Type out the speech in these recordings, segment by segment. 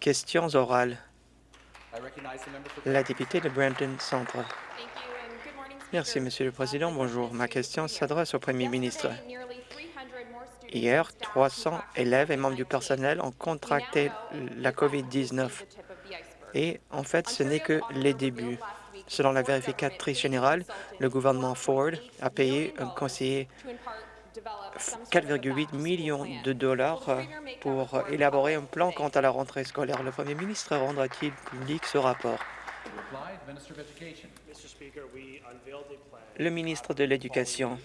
Questions orales. La députée de Brampton Centre. Merci, Monsieur le Président. Bonjour. Ma question s'adresse au Premier ministre. Hier, 300 élèves et membres du personnel ont contracté la COVID-19. Et en fait, ce n'est que les débuts. Selon la vérificatrice générale, le gouvernement Ford a payé un conseiller 4,8 millions de dollars pour élaborer un plan quant à la rentrée scolaire. Le Premier ministre rendra-t-il public ce rapport? Le ministre de l'Éducation.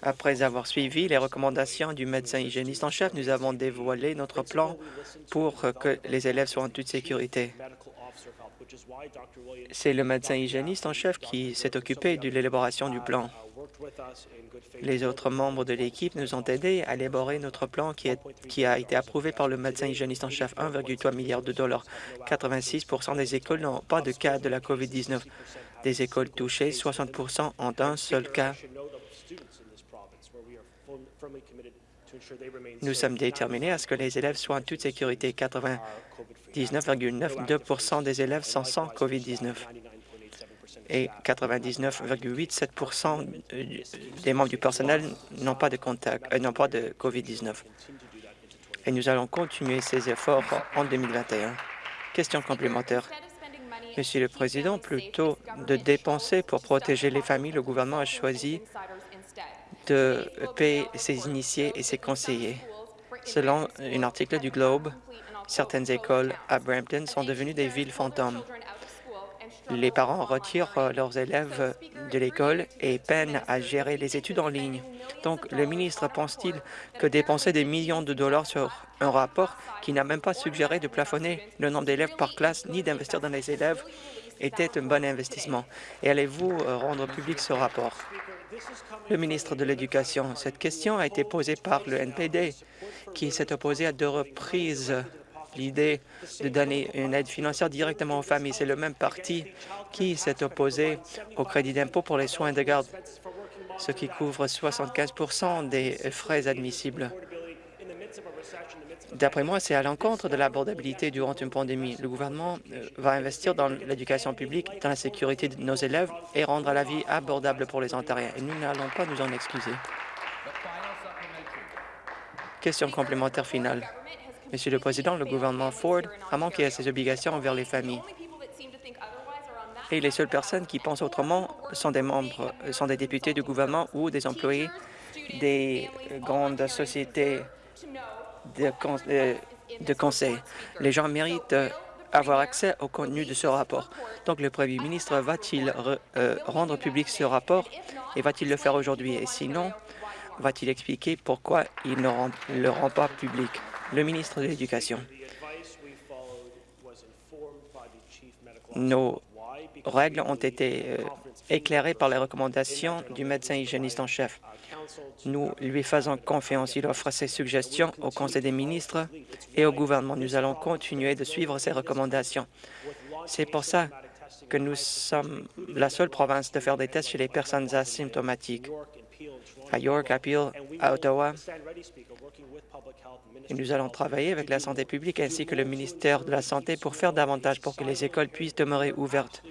Après avoir suivi les recommandations du médecin hygiéniste en chef, nous avons dévoilé notre plan pour que les élèves soient en toute sécurité. C'est le médecin hygiéniste en chef qui s'est occupé de l'élaboration du plan. Les autres membres de l'équipe nous ont aidés à élaborer notre plan qui, a été approuvé par le médecin hygiéniste en chef, 1,3 milliard de dollars. 86 des écoles n'ont pas de cas de la COVID-19. Des écoles touchées, 60 ont un seul cas. Nous sommes déterminés à ce que les élèves soient en toute sécurité. 99,92 des élèves sont sans COVID-19 et 99,87 des membres du personnel n'ont pas de contact, euh, n'ont pas de COVID-19. Et nous allons continuer ces efforts en 2021. Question complémentaire. Monsieur le Président, plutôt de dépenser pour protéger les familles, le gouvernement a choisi de payer ses initiés et ses conseillers. Selon un article du Globe, certaines écoles à Brampton sont devenues des villes fantômes les parents retirent euh, leurs élèves de l'école et peinent à gérer les études en ligne. Donc, le ministre pense-t-il que dépenser des millions de dollars sur un rapport qui n'a même pas suggéré de plafonner le nombre d'élèves par classe ni d'investir dans les élèves était un bon investissement? Et allez-vous euh, rendre public ce rapport? Le ministre de l'Éducation, cette question a été posée par le NPD, qui s'est opposé à deux reprises l'idée de donner une aide financière directement aux familles. C'est le même parti qui s'est opposé au crédit d'impôt pour les soins de garde, ce qui couvre 75% des frais admissibles. D'après moi, c'est à l'encontre de l'abordabilité durant une pandémie. Le gouvernement euh, va investir dans l'éducation publique, dans la sécurité de nos élèves et rendre la vie abordable pour les Ontariens. Et nous n'allons pas nous en excuser. Question complémentaire finale. Monsieur le Président, le gouvernement Ford a manqué à ses obligations envers les familles. Et les seules personnes qui pensent autrement sont des membres, sont des députés du gouvernement ou des employés des grandes sociétés de, euh, conseil. Les gens méritent avoir accès au contenu de ce rapport. Donc, le Premier ministre va-t-il euh, rendre public ce rapport et va-t-il le faire aujourd'hui? Et sinon, va-t-il expliquer pourquoi il ne le rend pas public? Le ministre de l'Éducation. Nos règles ont été euh, éclairées par les recommandations du médecin hygiéniste en chef. Nous lui faisons confiance. Il offre ses suggestions au Conseil des ministres et au gouvernement. Nous allons continuer de suivre ses recommandations. C'est pour ça que nous sommes la seule province de faire des tests chez les personnes asymptomatiques. À York, à Peel, à Ottawa, et nous allons travailler avec la santé publique ainsi que le ministère de la Santé pour faire davantage pour que les écoles puissent demeurer ouvertes.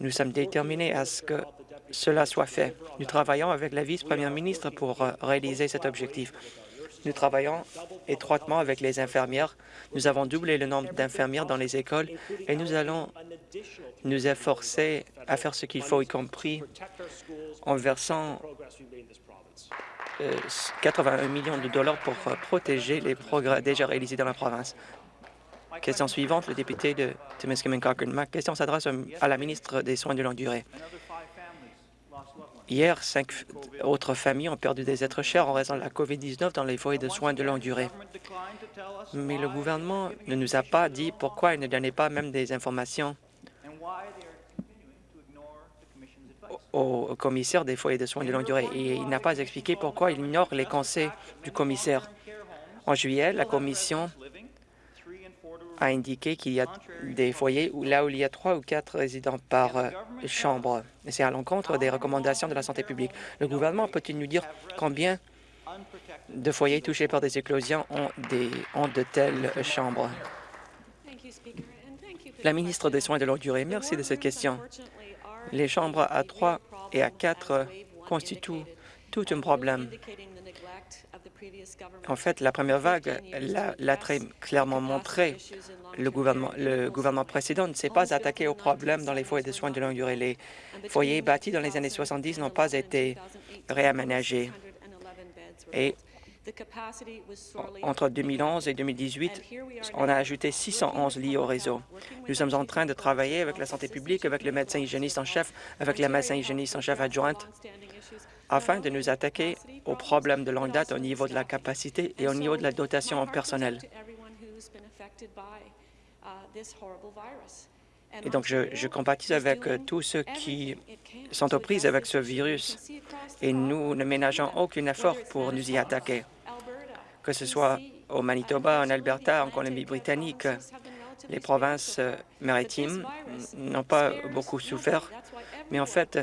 Nous sommes déterminés à ce que cela soit fait. Nous travaillons avec la vice-première ministre pour réaliser cet objectif. Nous travaillons étroitement avec les infirmières. Nous avons doublé le nombre d'infirmières dans les écoles et nous allons nous efforcer à faire ce qu'il faut, y compris en versant 81 millions de dollars pour euh, protéger les progrès déjà réalisés dans la province. Question suivante, le député de Timiskaming Cochrane. Ma question s'adresse à la ministre des Soins de longue durée. Hier, cinq autres familles ont perdu des êtres chers en raison de la COVID-19 dans les foyers de soins de longue durée. Mais le gouvernement ne nous a pas dit pourquoi il ne donnait pas même des informations au commissaire des foyers de soins de longue durée et il n'a pas expliqué pourquoi il ignore les conseils du commissaire. En juillet, la commission a indiqué qu'il y a des foyers là où il y a trois ou quatre résidents par euh, chambre. C'est à l'encontre des recommandations de la santé publique. Le gouvernement peut-il nous dire combien de foyers touchés par des éclosions ont de telles chambres? La ministre des Soins de longue durée, merci de cette question. Les chambres à 3 et à 4 constituent tout un problème. En fait, la première vague l'a très clairement montré. Le gouvernement, précédent ne s'est pas attaqué aux problèmes dans les foyers de soins de longue durée. Les foyers bâtis dans les années 70 n'ont pas été réaménagés. Et entre 2011 et 2018, on a ajouté 611 lits au réseau. Nous sommes en train de travailler avec la santé publique, avec le médecin hygiéniste en chef, avec la médecin hygiéniste en chef adjointe, afin de nous attaquer aux problèmes de longue date au niveau de la capacité et au niveau de la dotation en personnel. Et donc, je, je compatis avec euh, tous ceux qui sont aux prises avec ce virus et nous ne ménageons aucun effort pour nous y attaquer. Que ce soit au Manitoba, en Alberta, en Colombie-Britannique, les provinces euh, maritimes n'ont pas beaucoup souffert, mais en fait,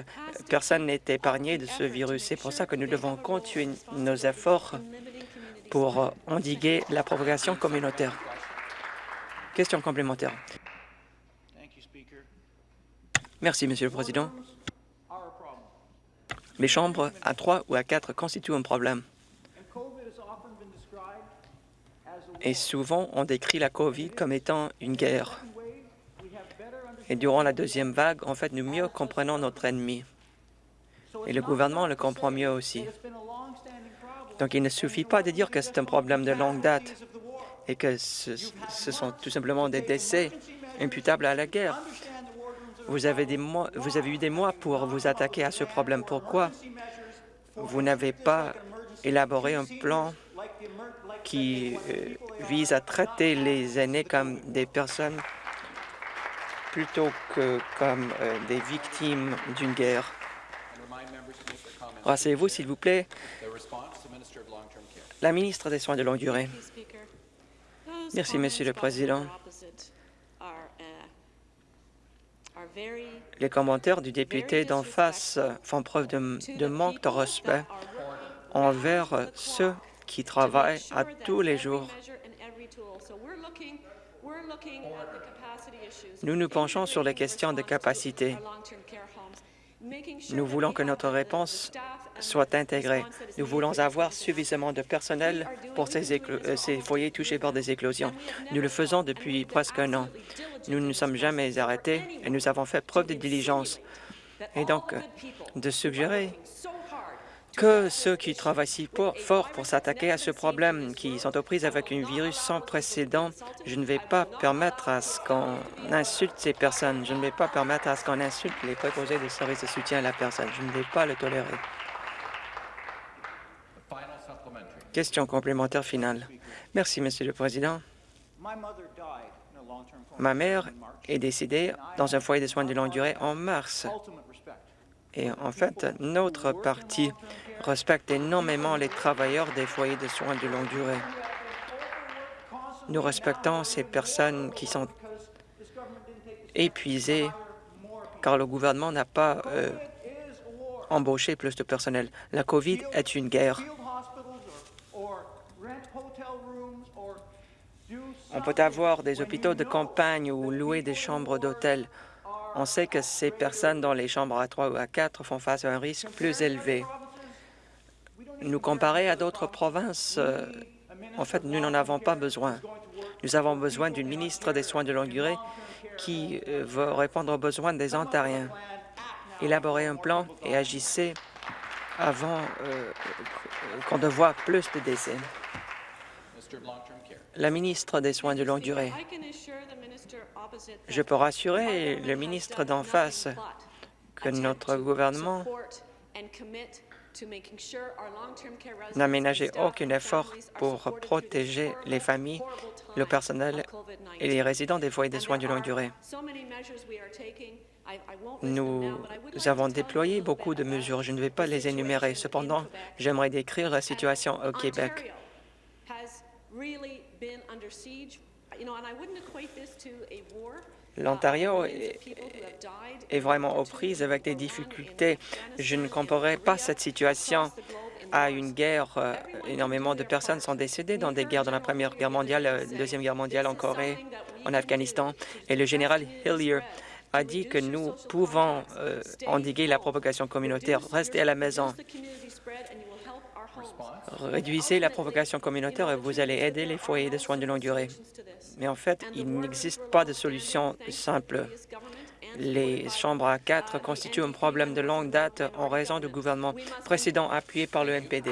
personne n'est épargné de ce virus. C'est pour ça que nous devons continuer nos efforts pour endiguer la propagation communautaire. Question complémentaire. Merci, Monsieur le Président. Les chambres à trois ou à quatre constituent un problème. Et souvent, on décrit la COVID comme étant une guerre. Et durant la deuxième vague, en fait, nous mieux comprenons notre ennemi. Et le gouvernement le comprend mieux aussi. Donc, il ne suffit pas de dire que c'est un problème de longue date et que ce, sont tout simplement des décès imputables à la guerre. Vous avez, eu des mois pour vous attaquer à ce problème. Pourquoi vous n'avez pas élaboré un plan qui euh, vise à traiter les aînés comme des personnes plutôt que comme euh, des victimes d'une guerre. Rassez-vous, s'il vous plaît. La ministre des Soins de longue durée. Merci, Monsieur le Président. Les commentaires du député d'en face font preuve de, de manque de respect envers ceux qui travaillent à tous les jours. Nous nous penchons sur les questions de capacité. Nous voulons que notre réponse soit intégrée. Nous voulons avoir suffisamment de personnel pour ces, euh, ces, foyers touchés par des éclosions. Nous le faisons depuis presque un an. Nous ne nous sommes jamais arrêtés et nous avons fait preuve de diligence. Et donc, de suggérer que ceux qui travaillent si fort pour s'attaquer à ce problème, qui sont aux prises avec un virus sans précédent, je ne vais pas permettre à ce qu'on insulte ces personnes. Je ne vais pas permettre à ce qu'on insulte les préposés des services de soutien à la personne. Je ne vais pas le tolérer. Question complémentaire finale. Merci, Monsieur le Président. Ma mère est décédée dans un foyer de soins de longue durée en mars. Et en fait, notre parti respecte énormément les travailleurs des foyers de soins de longue durée. Nous respectons ces personnes qui sont épuisées car le gouvernement n'a pas euh, embauché plus de personnel. La COVID est une guerre. On peut avoir des hôpitaux de campagne ou louer des chambres d'hôtel. On sait que ces personnes dans les chambres à 3 ou à 4 font face à un risque plus élevé. Nous comparer à d'autres provinces, euh, en fait, nous n'en avons pas besoin. Nous avons besoin d'une ministre des Soins de longue durée qui euh, va répondre aux besoins des Ontariens. Élaborer un plan et agissez avant euh, qu'on ne voit plus de décès. La ministre des Soins de longue durée. Je peux rassurer le ministre d'en face que notre gouvernement n'a ménagé aucun effort pour protéger les familles, le personnel et les résidents des foyers de soins de longue durée. Nous avons déployé beaucoup de mesures. Je ne vais pas les énumérer. Cependant, j'aimerais décrire la situation au Québec. L'Ontario est vraiment aux prises avec des difficultés. Je ne comparerai pas cette situation à une guerre. Euh, énormément de personnes sont décédées dans des guerres, dans la Première Guerre mondiale, la Deuxième Guerre mondiale en Corée, en Afghanistan. Et le général Hillier a dit que nous pouvons euh, endiguer la propagation communautaire. Restez à la maison. Réduisez la propagation communautaire et vous allez aider les foyers de soins de longue durée. Mais en fait, il n'existe pas de solution simple. Les chambres à quatre constituent un problème de longue date en raison du gouvernement précédent appuyé par le NPD.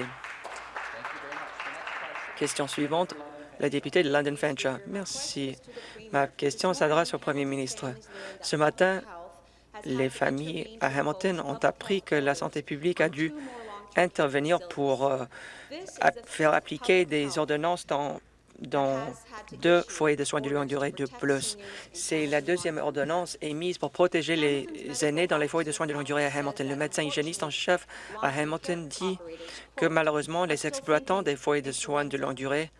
Question suivante, la députée de London Fanshawe. Merci. Ma question s'adresse au premier ministre. Ce matin, les familles à Hamilton ont appris que la santé publique a dû intervenir pour euh, faire appliquer des ordonnances dans dans deux foyers de soins de longue durée de plus. C'est la deuxième ordonnance émise pour protéger les aînés dans les foyers de soins de longue durée à Hamilton. Le médecin hygiéniste en chef à Hamilton dit que malheureusement, les exploitants des foyers de soins de longue durée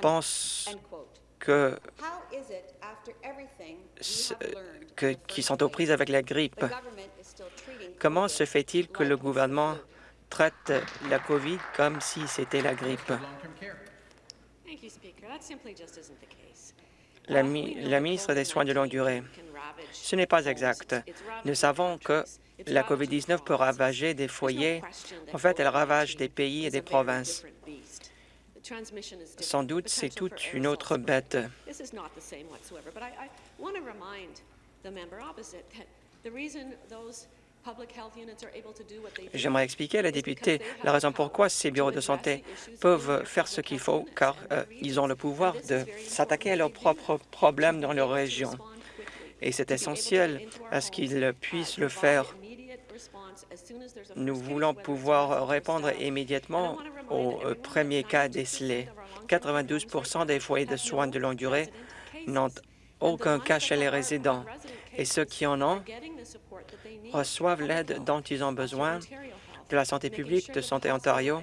pensent que, sont aux prises avec la grippe. Comment se fait-il que le gouvernement traite la COVID comme si c'était la grippe? La, ministre des Soins de longue durée, ce n'est pas exact. Nous savons que la COVID-19 peut ravager des foyers. En fait, elle ravage des pays et des provinces. Sans doute, c'est toute une autre bête. J'aimerais expliquer à la députée la raison pourquoi ces bureaux de santé peuvent faire ce qu'il faut, car euh, ils ont le pouvoir de s'attaquer à leurs propres problèmes dans leur région. Et c'est essentiel à ce qu'ils puissent le faire. Nous voulons pouvoir répondre immédiatement au euh, premier cas décelé. 92% des foyers de soins de longue durée n'ont aucun cas chez les résidents. Et ceux qui en ont reçoivent l'aide dont ils ont besoin de la santé publique de Santé Ontario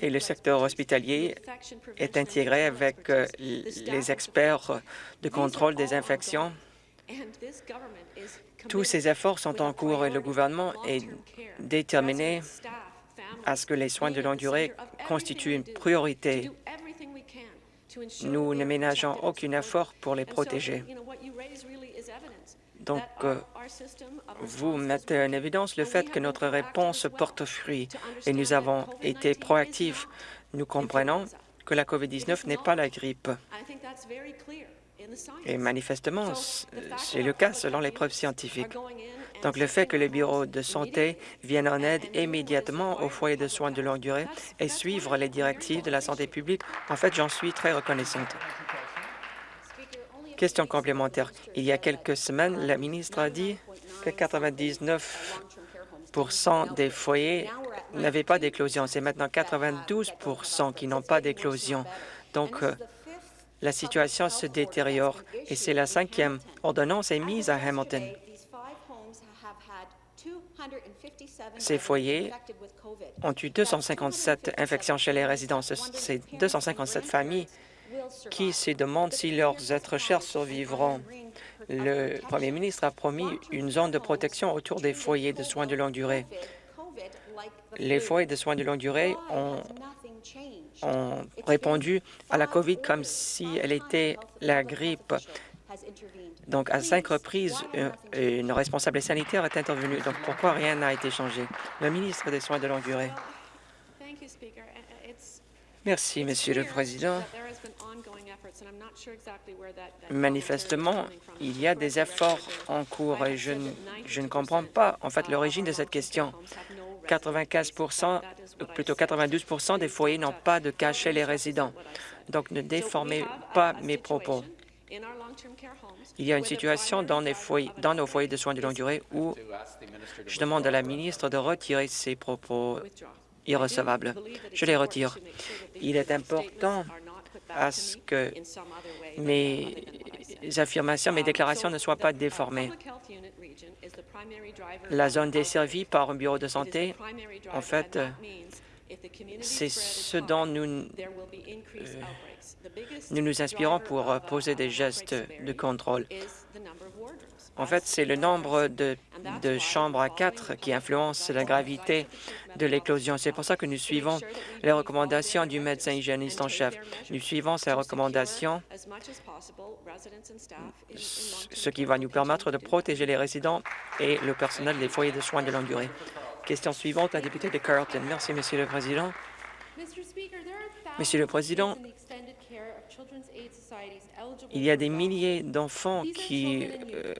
et le secteur hospitalier est intégré avec euh, les experts de contrôle des infections. Tous ces efforts sont en cours et le gouvernement est déterminé à ce que les soins de longue durée constituent une priorité. Nous ne ménageons aucun effort pour les protéger. Donc, euh, vous mettez en évidence le fait que notre réponse porte fruit et nous avons été proactifs. Nous comprenons que la COVID-19 n'est pas la grippe. Et manifestement, c'est le cas selon les preuves scientifiques. Donc, le fait que les bureaux de santé viennent en aide immédiatement aux foyers de soins de longue durée et suivre les directives de la santé publique, en fait, j'en suis très reconnaissante. Question complémentaire. Il y a quelques semaines, la ministre a dit que 99% des foyers n'avaient pas d'éclosion. C'est maintenant 92% qui n'ont pas d'éclosion. Donc, euh, la situation se détériore et c'est la cinquième ordonnance émise à Hamilton. Ces foyers ont eu 257 infections chez les résidents. Ces 257 familles qui se demandent si leurs êtres chers survivront. Le premier ministre a promis une zone de protection autour des foyers de soins de longue durée. Les foyers de soins de longue durée ont, répondu à la COVID comme si elle était la grippe. Donc, à cinq reprises, une responsable sanitaire est intervenue. Donc, pourquoi rien n'a été changé? Le ministre des Soins de longue durée. Merci, Monsieur le Président. Manifestement, il y a des efforts en cours et je ne, comprends pas en fait l'origine de cette question. 95 plutôt 92 des foyers n'ont pas de cas chez les résidents. Donc, ne déformez pas mes propos. Il y a une situation dans nos foyers de soins de longue durée où je demande à la ministre de retirer ses propos irrecevables. Je les retire. Il est important à ce que mes affirmations, mes déclarations ne soient pas déformées. La zone desservie par un bureau de santé, en fait, C'est ce dont nous, euh, nous nous inspirons pour poser des gestes de contrôle. En fait, c'est le nombre de, chambres à quatre qui influence la gravité de l'éclosion. C'est pour ça que nous suivons les recommandations du médecin hygiéniste en chef. Nous suivons ces recommandations, ce qui va nous permettre de protéger les résidents et le personnel des foyers de soins de longue durée. Question suivante, la députée de Carleton. Merci, Monsieur le Président. Monsieur le Président, il y a des milliers d'enfants qui, euh,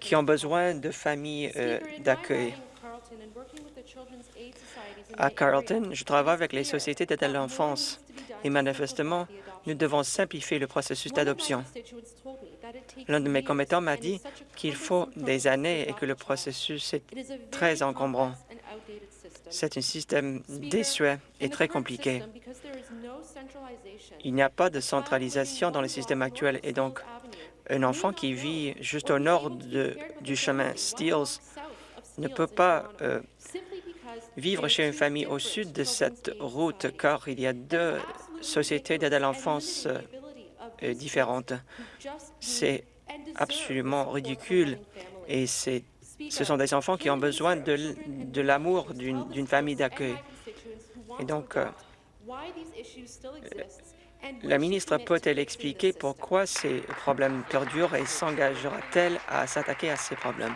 qui ont besoin de familles euh, d'accueil. À Carleton, je travaille avec les sociétés d'aide à l'enfance et manifestement, nous devons simplifier le processus d'adoption. L'un de mes commettants m'a dit qu'il faut des années et que le processus est très encombrant. C'est un système désuet et très compliqué. Il n'y a pas de centralisation dans le système actuel et donc un enfant qui vit juste au nord du chemin Steels ne peut pas euh, vivre chez une famille au sud de cette route car il y a deux sociétés d'aide à l'enfance euh, différentes. C'est absolument ridicule et c'est ce sont des enfants qui ont besoin de, de l'amour d'une famille d'accueil. Et donc, euh, la ministre peut-elle expliquer pourquoi ces problèmes perdurent et s'engagera-t-elle à s'attaquer à ces problèmes?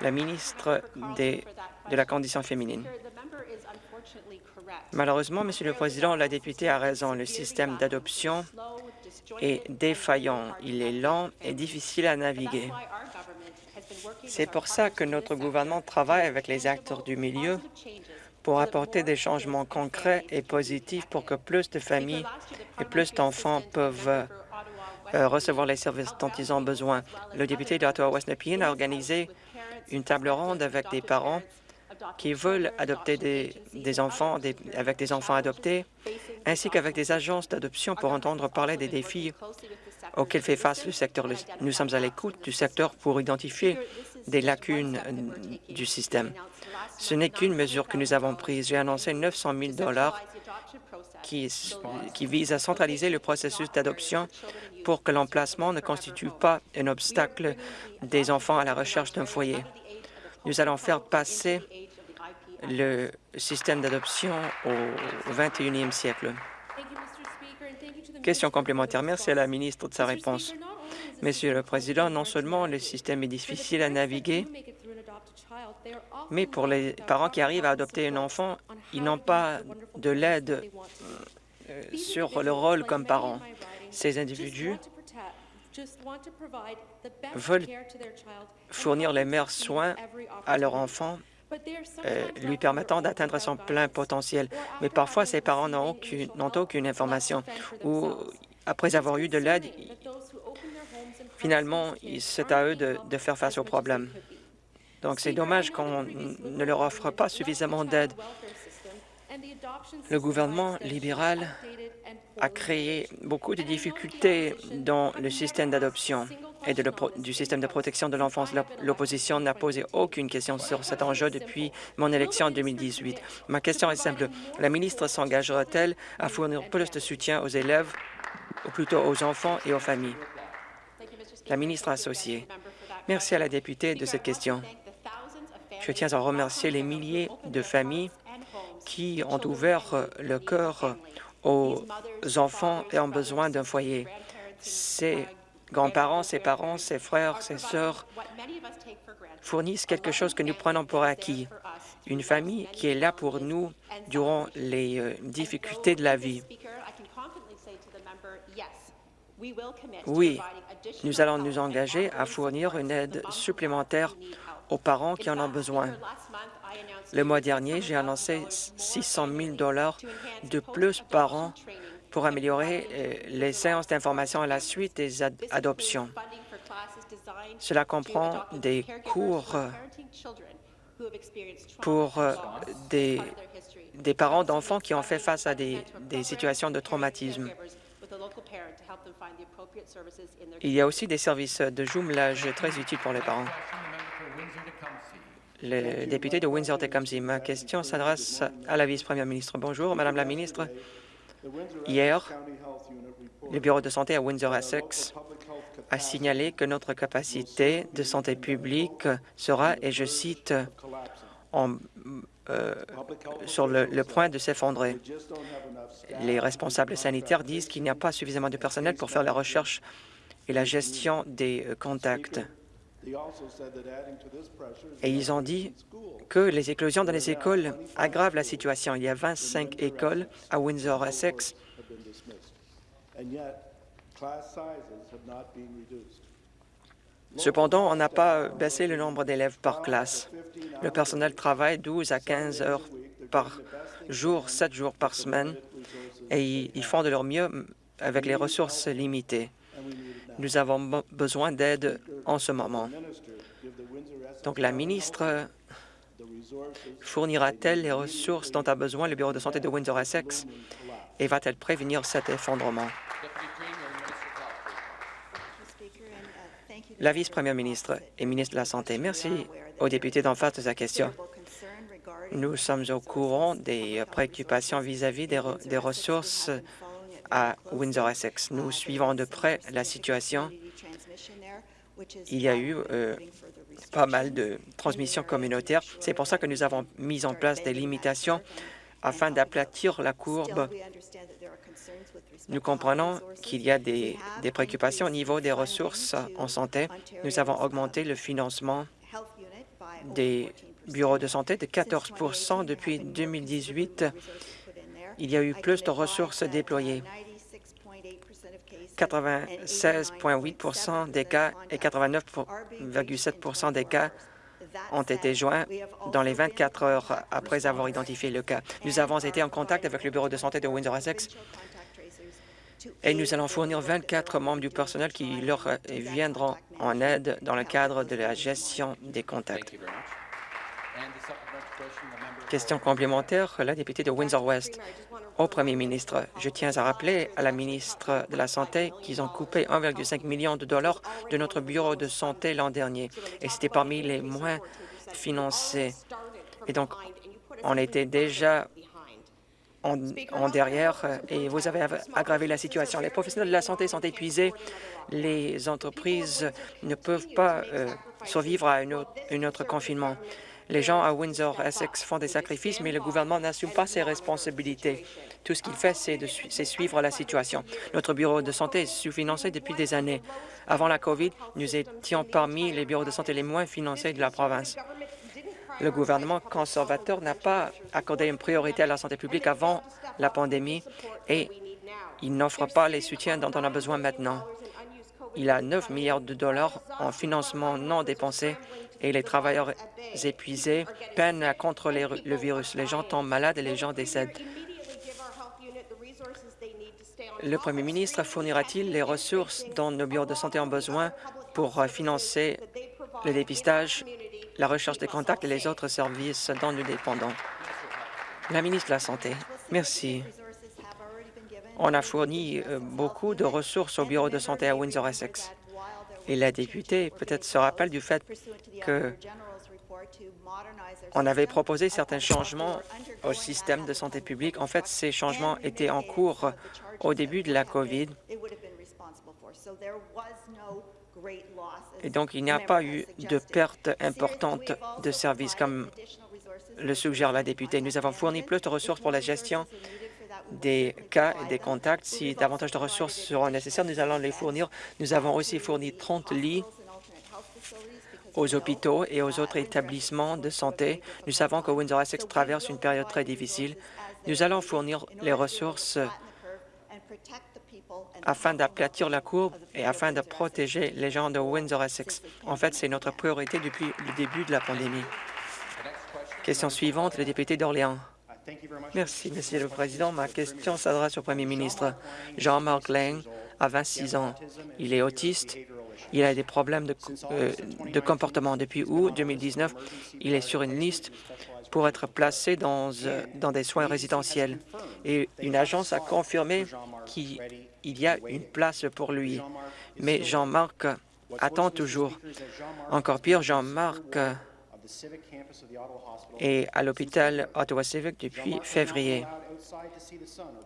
La ministre des, de la Condition féminine. Malheureusement, Monsieur le Président, la députée a raison. Le système d'adoption est défaillant. Il est lent et difficile à naviguer. C'est pour ça que notre gouvernement travaille avec les acteurs du milieu pour apporter des changements concrets et positifs pour que plus de familles et plus d'enfants peuvent euh, recevoir les services dont ils ont besoin. Le député d'Ottawa-West Nepean a organisé une table ronde avec des parents qui veulent adopter des, enfants avec des enfants adoptés, ainsi qu'avec des agences d'adoption pour entendre parler des défis auxquels fait face le secteur. Nous sommes à l'écoute du secteur pour identifier des lacunes euh, du système. Ce n'est qu'une mesure que nous avons prise. J'ai annoncé 900 000 qui, qui vise à centraliser le processus d'adoption pour que l'emplacement ne constitue pas un obstacle des enfants à la recherche d'un foyer. Nous allons faire passer le système d'adoption au 21e siècle. Question complémentaire. Merci à la ministre de sa réponse. Monsieur le Président, non seulement le système est difficile à naviguer, mais pour les parents qui arrivent à adopter un enfant, ils n'ont pas de l'aide euh, sur le rôle comme parents. Ces individus veulent fournir les meilleurs soins à leur enfant euh, lui permettant d'atteindre son plein potentiel. Mais parfois, ces parents n'ont aucune, aucune information ou, après avoir eu de l'aide, finalement, c'est à eux de, de faire face aux problèmes. Donc, c'est dommage qu'on ne leur offre pas suffisamment d'aide. Le gouvernement libéral a créé beaucoup de difficultés dans le système d'adoption et du système de protection de l'enfance. L'opposition n'a posé aucune question sur cet enjeu depuis mon élection en 2018. Ma question est simple. La ministre s'engagera-t-elle à fournir plus de soutien aux élèves, ou plutôt aux enfants et aux familles? La ministre associée. Merci à la députée de cette question. Je tiens à remercier les milliers de familles qui ont ouvert le cœur aux enfants et ont besoin d'un foyer. C'est grands-parents, ses parents, ses frères, ses sœurs fournissent quelque chose que nous prenons pour acquis, une famille qui est là pour nous durant les euh, difficultés de la vie. Oui, nous allons nous engager à fournir une aide supplémentaire aux parents qui en ont besoin. Le mois dernier, j'ai annoncé 600 000 de plus par an pour améliorer euh, les séances d'information à la suite des adoptions. Cela comprend des cours pour euh, des, des parents d'enfants qui ont fait face à des, des situations de traumatisme. Il y a aussi des services de jumelage très utiles pour les parents. Le député de Windsor-Tecumseh. Ma question s'adresse à la vice-première ministre. Bonjour, Madame la ministre. Hier, le bureau de santé à Windsor-Essex a signalé que notre capacité de santé publique sera, et je cite, euh, sur le, point de s'effondrer. Les responsables sanitaires disent qu'il n'y a pas suffisamment de personnel pour faire la recherche et la gestion des contacts. Et ils ont dit que les éclosions dans les écoles aggravent la situation. Il y a 25 écoles à Windsor-Essex Cependant, on n'a pas baissé le nombre d'élèves par classe. Le personnel travaille 12 à 15 heures par jour, 7 jours par semaine, et ils font de leur mieux avec les ressources limitées. Nous avons besoin d'aide en ce moment. Donc, la ministre fournira-t-elle les ressources dont a besoin le Bureau de santé de Windsor-Essex et va-t-elle prévenir cet effondrement? La vice-première ministre et ministre de la Santé, merci aux députés d'en face de sa question. Nous sommes au courant des préoccupations vis-à-vis des, ressources à Windsor-Essex. Nous suivons de près la situation. Il y a eu euh, pas mal de transmissions communautaires. C'est pour ça que nous avons mis en place des limitations afin d'aplatir la courbe. Nous comprenons qu'il y a des, des, préoccupations au niveau des ressources en santé. Nous avons augmenté le financement des bureaux de santé de 14% depuis 2018. Il y a eu plus de ressources déployées. 96,8% des cas et 89,7% des cas ont été joints dans les 24 heures après avoir identifié le cas. Nous avons été en contact avec le bureau de santé de Windsor-Essex et nous allons fournir 24 membres du personnel qui leur viendront en aide dans le cadre de la gestion des contacts. Question complémentaire, la députée de Windsor-West. Au premier ministre, je tiens à rappeler à la ministre de la Santé qu'ils ont coupé 1,5 million de dollars de notre bureau de santé l'an dernier, et c'était parmi les moins financés. Et donc, on était déjà en, derrière et vous avez aggravé la situation. Les professionnels de la santé sont épuisés. Les entreprises ne peuvent pas euh, survivre à une autre, une autre confinement. Les gens à Windsor-Essex font des sacrifices, mais le gouvernement n'assume pas ses responsabilités. Tout ce qu'il fait, c'est suivre la situation. Notre bureau de santé est sous-financé depuis des années. Avant la COVID, nous étions parmi les bureaux de santé les moins financés de la province. Le gouvernement conservateur n'a pas accordé une priorité à la santé publique avant la pandémie et il n'offre pas les soutiens dont on a besoin maintenant. Il a 9 milliards de dollars en financement non dépensé et les travailleurs épuisés peinent à contrôler le virus. Les gens tombent malades et les gens décèdent. Le Premier ministre fournira-t-il les ressources dont nos bureaux de santé ont besoin pour financer le dépistage, la recherche des contacts et les autres services dont nous dépendons? La ministre de la Santé. Merci. On a fourni euh, beaucoup de ressources au bureau de santé à Windsor-Essex. Et la députée peut-être se rappelle du fait que on avait proposé certains changements au système de santé publique. En fait, ces changements étaient en cours au début de la COVID. Et donc, il n'y a pas eu de perte importante de services, comme le suggère la députée. Nous avons fourni plus de ressources pour la gestion des cas et des contacts. Si davantage de ressources seront nécessaires, nous allons les fournir. Nous avons aussi fourni 30 lits aux hôpitaux et aux autres établissements de santé. Nous savons que Windsor-Essex traverse une période très difficile. Nous allons fournir les ressources afin d'aplatir la courbe et afin de protéger les gens de Windsor-Essex. En fait, c'est notre priorité depuis le début de la pandémie. Question suivante, le député d'Orléans. Merci, Monsieur le Président. Ma question s'adresse au Premier ministre. Jean-Marc Lang a 26 ans. Il est autiste. Il a des problèmes de, euh, comportement. Depuis août 2019, il est sur une liste pour être placé euh, dans des soins résidentiels. Et une agence a confirmé qu'il y a une place pour lui. Mais Jean-Marc attend toujours. Encore pire, Jean-Marc et à l'hôpital Ottawa Civic depuis février.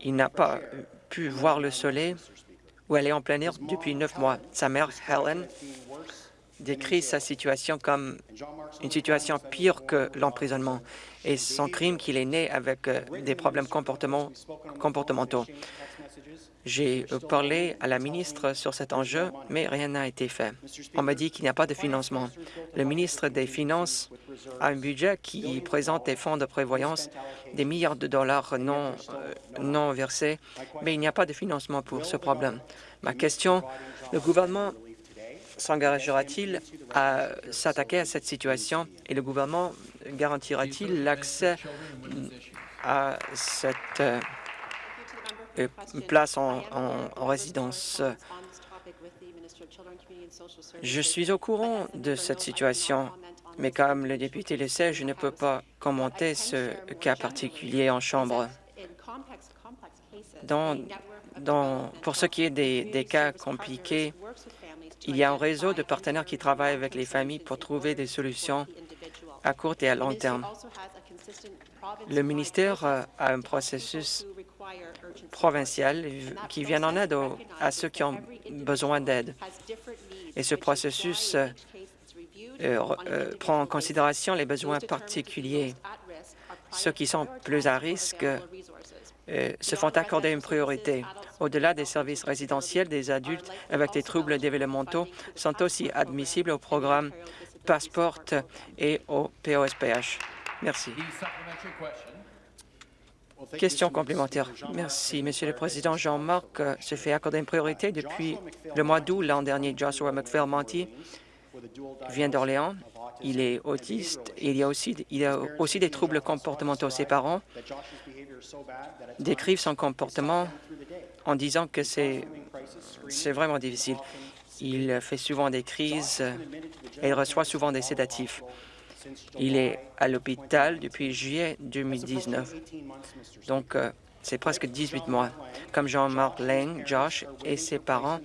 Il n'a pas pu voir le soleil ou aller en plein air depuis neuf mois. Sa mère, Helen, décrit sa situation comme une situation pire que l'emprisonnement et son crime qu'il est né avec euh, des problèmes comportementaux. J'ai euh, parlé à la ministre sur cet enjeu, mais rien n'a été fait. On m'a dit qu'il n'y a pas de financement. Le ministre des Finances a un budget qui présente des fonds de prévoyance, des milliards de dollars non, euh, non versés, mais il n'y a pas de financement pour ce problème. Ma question, le gouvernement s'engagera-t-il à s'attaquer à cette situation et le gouvernement garantira-t-il l'accès à cette euh, place en, en, résidence? Je suis au courant de cette situation, mais comme le député le sait, je ne peux pas commenter ce cas particulier en Chambre. Dans, dans, pour ce qui est des, des cas compliqués, il y a un réseau de partenaires qui travaillent avec les familles pour trouver des solutions à court et à long terme. Le ministère a un processus provincial qui vient en aide à ceux qui ont besoin d'aide. Et ce processus euh, euh, prend en considération les besoins particuliers. Ceux qui sont plus à risque euh, se font accorder une priorité. Au-delà des services résidentiels, des adultes avec des troubles développementaux sont aussi admissibles au programme Passport et au POSPH. Merci. Question complémentaire. Merci, Monsieur le Président. Jean-Marc se fait accorder une priorité depuis le mois d'août l'an dernier. Joshua McPhail-Monty vient d'Orléans. Il est autiste et il a aussi, il a aussi des troubles comportementaux. Ses parents décrivent son comportement en disant que c'est vraiment difficile. Il fait souvent des crises et il reçoit souvent des sédatifs. Il est à l'hôpital depuis juillet 2019, donc euh, c'est presque 18 mois. Comme Jean-Marc Lang, Josh et ses parents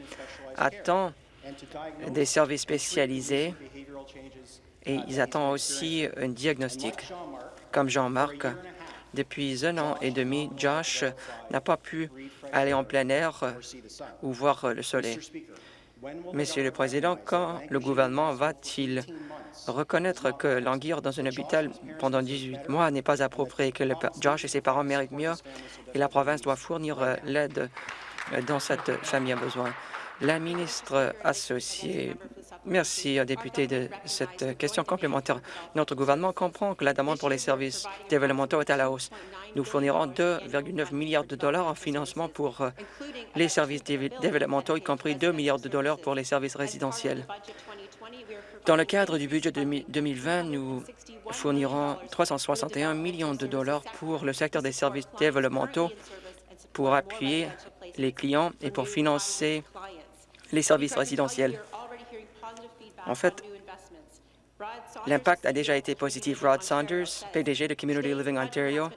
attendent des services spécialisés et ils attendent aussi un diagnostic. Comme Jean-Marc, depuis un an et demi, Josh n'a pas pu aller en plein air ou voir le soleil. Monsieur le Président, quand le gouvernement va-t-il reconnaître que languir dans un hôpital pendant 18 mois n'est pas approprié, que Josh et ses parents méritent mieux et la province doit fournir euh, l'aide euh, dont cette famille a besoin? La ministre associée Merci, député, de cette question complémentaire. Notre gouvernement comprend que la demande pour les services développementaux est à la hausse. Nous fournirons 2,9 milliards de dollars en financement pour euh, les services développementaux, y compris 2 milliards de dollars pour les services résidentiels. Dans le cadre du budget 2020, nous fournirons 361 millions de dollars pour le secteur des services développementaux pour appuyer les clients et pour financer les services résidentiels. En fait, l'impact a déjà été positif. Rod Saunders, PDG de Community Living Ontario,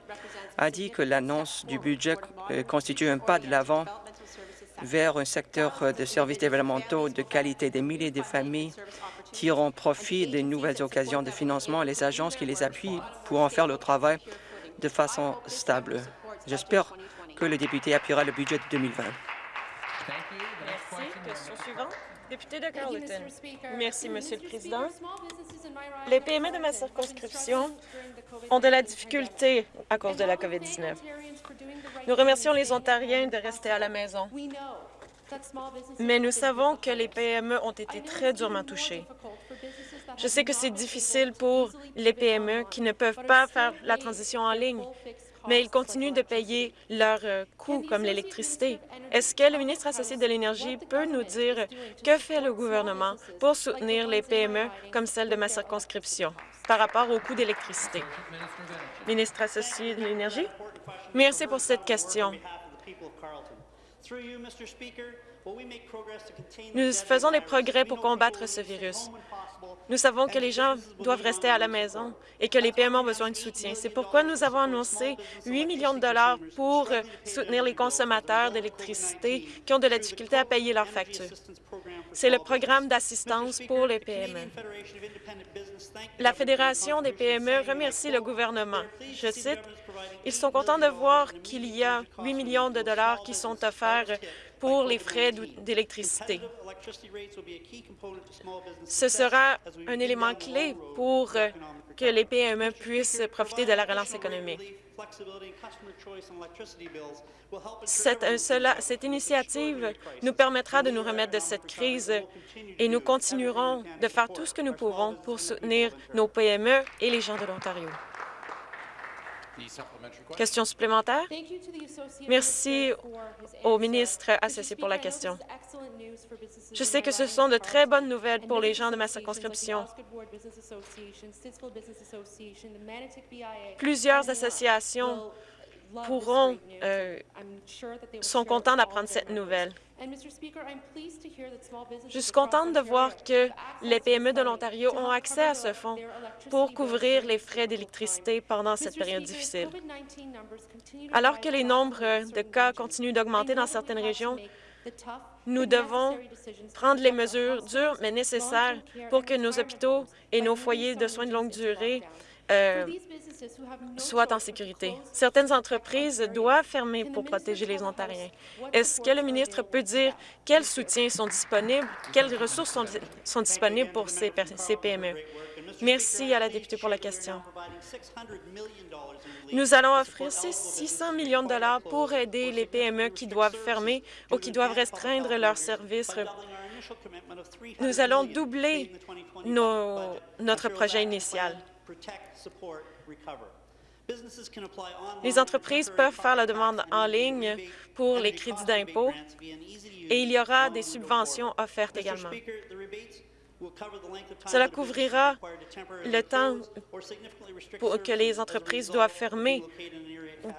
a dit que l'annonce du budget euh, constitue un pas de l'avant vers un secteur de services développementaux de qualité. Des milliers de familles tireront profit des nouvelles occasions de financement et les agences qui les appuient pourront faire leur travail de façon stable. J'espère que le député appuiera le budget de 2020. Merci. Question suivante. Député de Carleton. Merci, Monsieur le Président. Les PME de ma circonscription ont de la difficulté à cause de la COVID-19. Nous remercions les Ontariens de rester à la maison. Mais nous savons que les PME ont été très durement touchées. Je sais que c'est difficile pour les PME qui ne peuvent pas faire la transition en ligne, mais ils continuent de payer leurs euh, coûts, comme l'électricité. Est-ce que le ministre associé de l'Énergie peut nous dire que fait le gouvernement pour soutenir les PME comme celle de ma circonscription par rapport aux coûts d'électricité? Ministre associé de l'Énergie. Merci pour cette question. Nous faisons des progrès pour combattre ce virus. Nous savons que les gens doivent rester à la maison et que les PME ont besoin de soutien. C'est pourquoi nous avons annoncé 8 millions de dollars pour soutenir les consommateurs d'électricité qui ont de la difficulté à payer leurs factures. C'est le programme d'assistance pour les PME. La Fédération des PME remercie le gouvernement. Je cite, « Ils sont contents de voir qu'il y a 8 millions de dollars qui sont offerts pour les frais d'électricité. Ce sera un élément clé pour que les PME puissent profiter de la relance économique. Cette, euh, cette, initiative nous permettra de nous remettre de cette crise et nous continuerons de faire tout ce que nous pouvons pour soutenir nos PME et les gens de l'Ontario. Question supplémentaire? Merci au ministre associé pour la question. Je sais que ce sont de très bonnes nouvelles pour les gens de ma circonscription. Plusieurs associations pourront, euh, sont contents d'apprendre cette nouvelle. Je suis contente de voir que les PME de l'Ontario ont accès à ce fonds pour couvrir les frais d'électricité pendant cette période difficile. Alors que les nombres de cas continuent d'augmenter dans certaines régions, nous devons prendre les mesures dures mais nécessaires pour que nos hôpitaux et nos foyers de soins de longue durée euh, soient en sécurité. Certaines entreprises doivent fermer pour protéger les Ontariens. Est-ce que le ministre peut dire quels soutiens sont disponibles, quelles ressources sont, disponibles pour ces, ces PME? Merci à la députée pour la question. Nous allons offrir 600 millions de dollars pour aider les PME qui doivent fermer ou qui doivent restreindre leurs services. Nous allons doubler notre projet initial. Les entreprises peuvent faire la demande en ligne pour les crédits d'impôt et il y aura des subventions offertes également. Cela couvrira le temps pour que les entreprises doivent fermer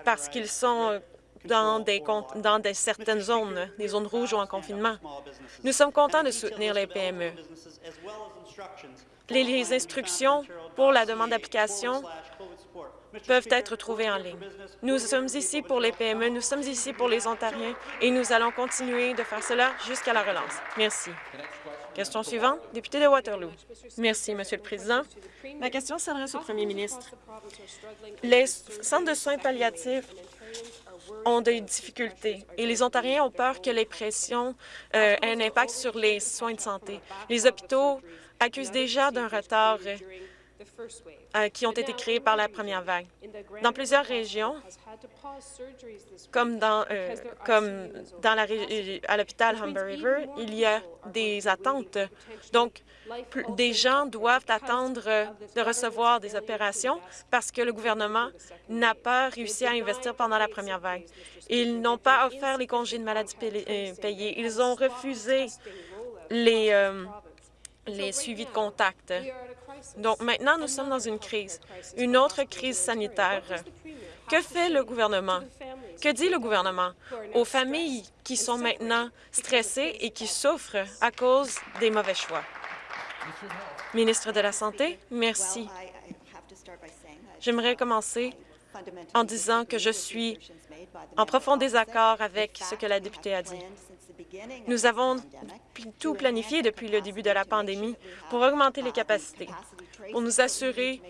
parce qu'ils sont dans, certaines zones, des zones rouges ou en confinement. Nous sommes contents de soutenir les PME. Les, instructions pour la demande d'application peuvent être trouvées en ligne. Nous sommes ici pour les PME, nous sommes ici pour les Ontariens et nous allons continuer de faire cela jusqu'à la relance. Merci. Question suivante, député de Waterloo. Merci, Monsieur le Président. Ma question s'adresse au premier ministre. Les centres de soins palliatifs ont des difficultés et les Ontariens ont peur que les pressions euh, aient un impact sur les soins de santé. Les hôpitaux accusent déjà d'un retard euh, qui ont été créés par la première vague. Dans plusieurs régions, comme dans, euh, comme dans la, à l'hôpital Humber River, il y a des attentes. Donc, des gens doivent attendre de recevoir des opérations parce que le gouvernement n'a pas réussi à investir pendant la première vague. Ils n'ont pas offert les congés de maladie euh, payés. Ils ont refusé les, les suivis de contact. Donc maintenant, nous sommes dans une crise, une autre crise sanitaire. Que fait le gouvernement? Que dit le gouvernement? Aux familles qui sont maintenant stressées et qui souffrent à cause des mauvais choix? Ministre de la Santé, merci. J'aimerais commencer en disant que je suis en profond désaccord avec ce que la députée a dit. Nous avons tout planifié depuis le début de la pandémie pour augmenter les capacités, pour nous assurer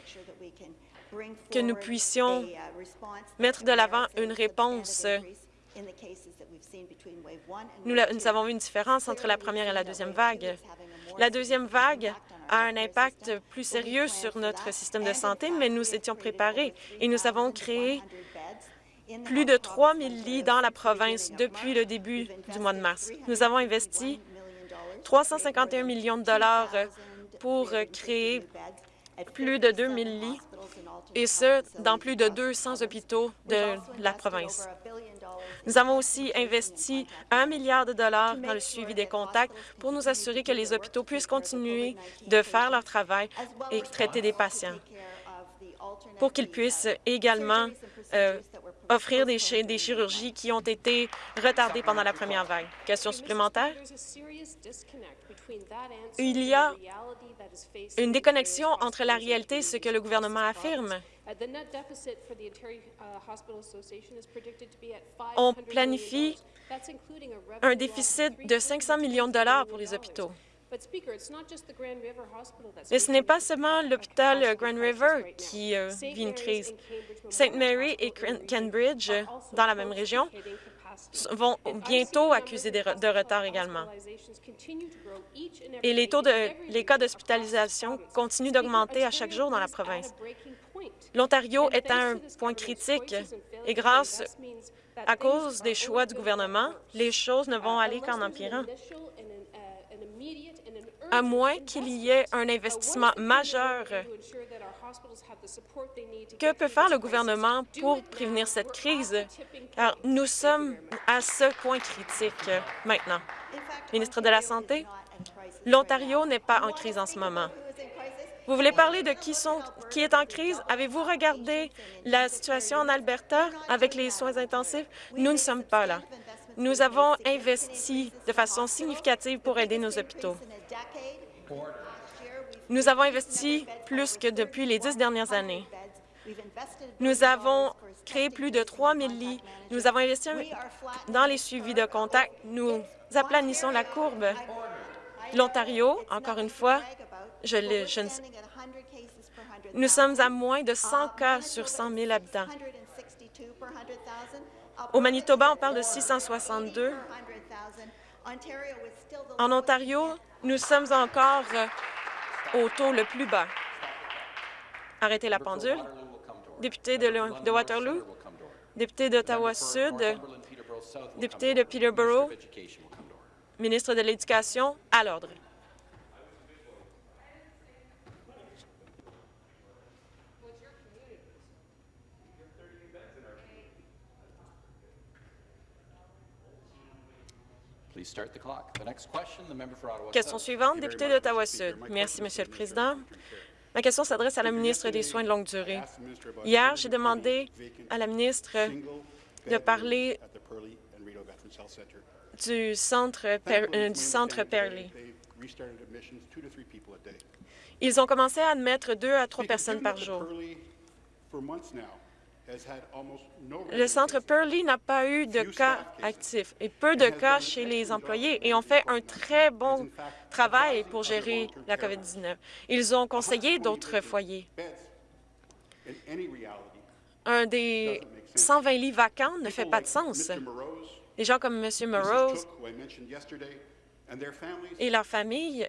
que nous puissions mettre de l'avant une réponse. Nous, avons vu une différence entre la première et la deuxième vague. La deuxième vague a un impact plus sérieux sur notre système de santé, mais nous étions préparés et nous avons créé plus de 3 000 lits dans la province depuis le début du mois de mars. Nous avons investi 351 millions de dollars pour créer plus de 2 000 lits, et ce, dans plus de 200 hôpitaux de la province. Nous avons aussi investi un milliard de dollars dans le suivi des contacts pour nous assurer que les hôpitaux puissent continuer de faire leur travail et traiter des patients, pour qu'ils puissent également euh, offrir des, chirurgies qui ont été retardées pendant la première vague. Question supplémentaire? Il y a une déconnexion entre la réalité et ce que le gouvernement affirme. On planifie un déficit de 500 millions de dollars pour les hôpitaux. Mais ce n'est pas seulement l'hôpital Grand River qui euh, vit une crise. St. Mary et Cambridge, dans la même région, vont bientôt accuser de retard également. Et les taux de les cas d'hospitalisation continuent d'augmenter à chaque jour dans la province. L'Ontario est à un point critique et grâce à cause des choix du gouvernement, les choses ne vont aller qu'en empirant à moins qu'il y ait un investissement majeur. Que peut faire le gouvernement pour prévenir cette crise? Nous sommes à ce point critique maintenant. Ministre de la Santé, l'Ontario n'est pas en crise en ce moment. Vous voulez parler de qui est en crise? Avez-vous regardé la situation en Alberta avec les soins intensifs? Nous ne sommes pas là. Nous avons investi de façon significative pour aider nos hôpitaux. Nous avons investi plus que depuis les dix dernières années. Nous avons créé plus de 3 000 lits. Nous avons investi dans les suivis de contact. Nous aplanissons la courbe. L'Ontario, encore une fois, je, je, nous sommes à moins de 100 cas sur 100 000 habitants. Au Manitoba, on parle de 662. En Ontario, nous sommes encore euh, au taux le plus bas. Arrêtez la pendule. Député de, Waterloo, député d'Ottawa-Sud, député de Peterborough, ministre de l'Éducation, à l'ordre. Question suivante, député d'Ottawa-Sud. Merci, Monsieur le Président. Ma question s'adresse à la ministre des Soins de longue durée. Hier, j'ai demandé à la ministre de parler du centre, euh, du centre Perley. Ils ont commencé à admettre deux à trois personnes par jour. Le centre Pearly n'a pas eu de cas actifs et peu de cas chez les employés et ont fait un très bon travail pour gérer la COVID-19. Ils ont conseillé d'autres foyers. Un des 120 lits vacants ne fait pas de sens. Des gens comme M. Morose et leurs familles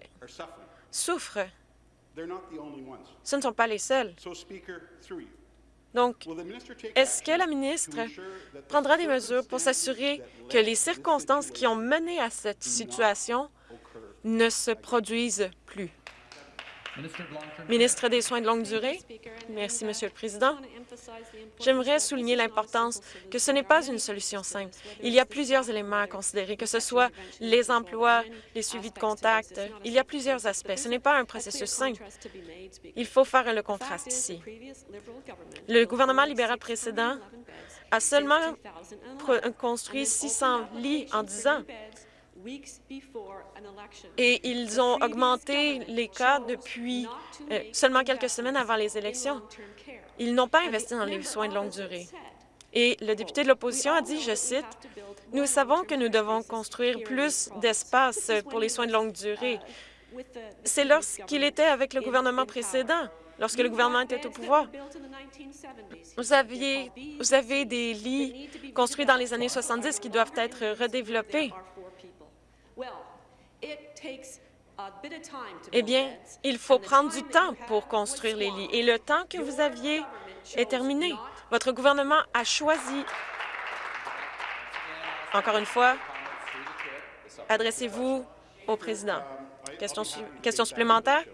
souffrent. Ce ne sont pas les seuls. Donc, est-ce que la ministre prendra des mesures pour s'assurer que les circonstances qui ont mené à cette situation ne se produisent plus? Ministre des Soins de longue durée. Merci, Monsieur le Président. J'aimerais souligner l'importance que ce n'est pas une solution simple. Il y a plusieurs éléments à considérer, que ce soit les emplois, les suivis de contact. Il y a plusieurs aspects. Ce n'est pas un processus simple. Il faut faire le contraste ici. Le gouvernement libéral précédent a seulement construit 600 lits en 10 ans. Et ils ont augmenté les cas depuis euh, seulement quelques semaines avant les élections. Ils n'ont pas investi dans les soins de longue durée. Et le député de l'opposition a dit, je cite, « Nous savons que nous devons construire plus d'espace pour les soins de longue durée. C'est lorsqu'il était avec le gouvernement précédent, lorsque le gouvernement était au pouvoir. Vous, aviez, vous avez des lits construits dans les années 70 qui doivent être redéveloppés. Eh bien, il faut prendre du temps pour construire les lits. Et le temps que vous aviez est terminé. Votre gouvernement a choisi, encore une fois, adressez-vous au président. Question, question supplémentaire?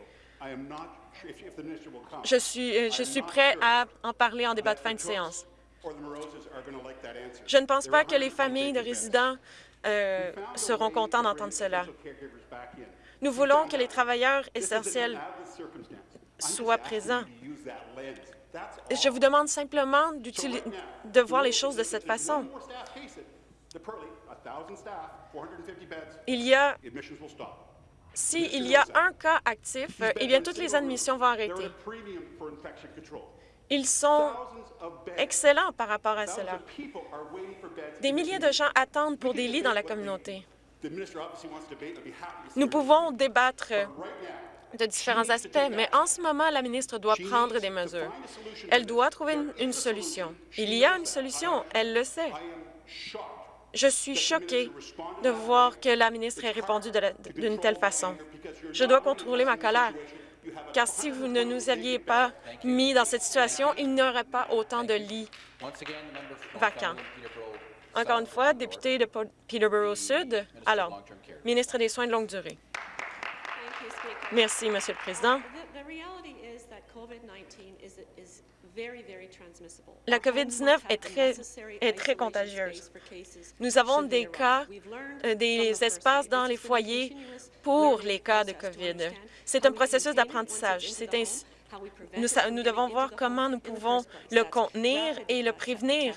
Je suis, euh, je suis prêt à en parler en débat de fin de séance. Je ne pense pas que les familles de résidents euh, seront contents d'entendre cela. Nous voulons que les travailleurs essentiels soient présents. Je vous demande simplement de voir les choses de cette façon. Il y a s'il y a un cas actif, eh bien, toutes les admissions vont arrêter. Ils sont excellents par rapport à cela. Des milliers de gens attendent pour des lits dans la communauté. Nous pouvons débattre de différents aspects, mais en ce moment, la ministre doit prendre des mesures. Elle doit trouver une, une solution. Il y a une solution, elle le sait. Je suis choquée de voir que la ministre ait répondu d'une telle façon. Je dois contrôler ma colère, car si vous ne nous aviez pas mis dans cette situation, il n'y aurait pas autant de lits vacants. Encore une fois, député de Peterborough Sud, alors, ministre des Soins de longue durée. Merci, Monsieur le Président. La COVID-19 est très, est très contagieuse. Nous avons des cas, euh, des espaces dans les foyers pour les cas de COVID. C'est un processus d'apprentissage. Nous, nous, devons voir comment nous pouvons le contenir et le prévenir.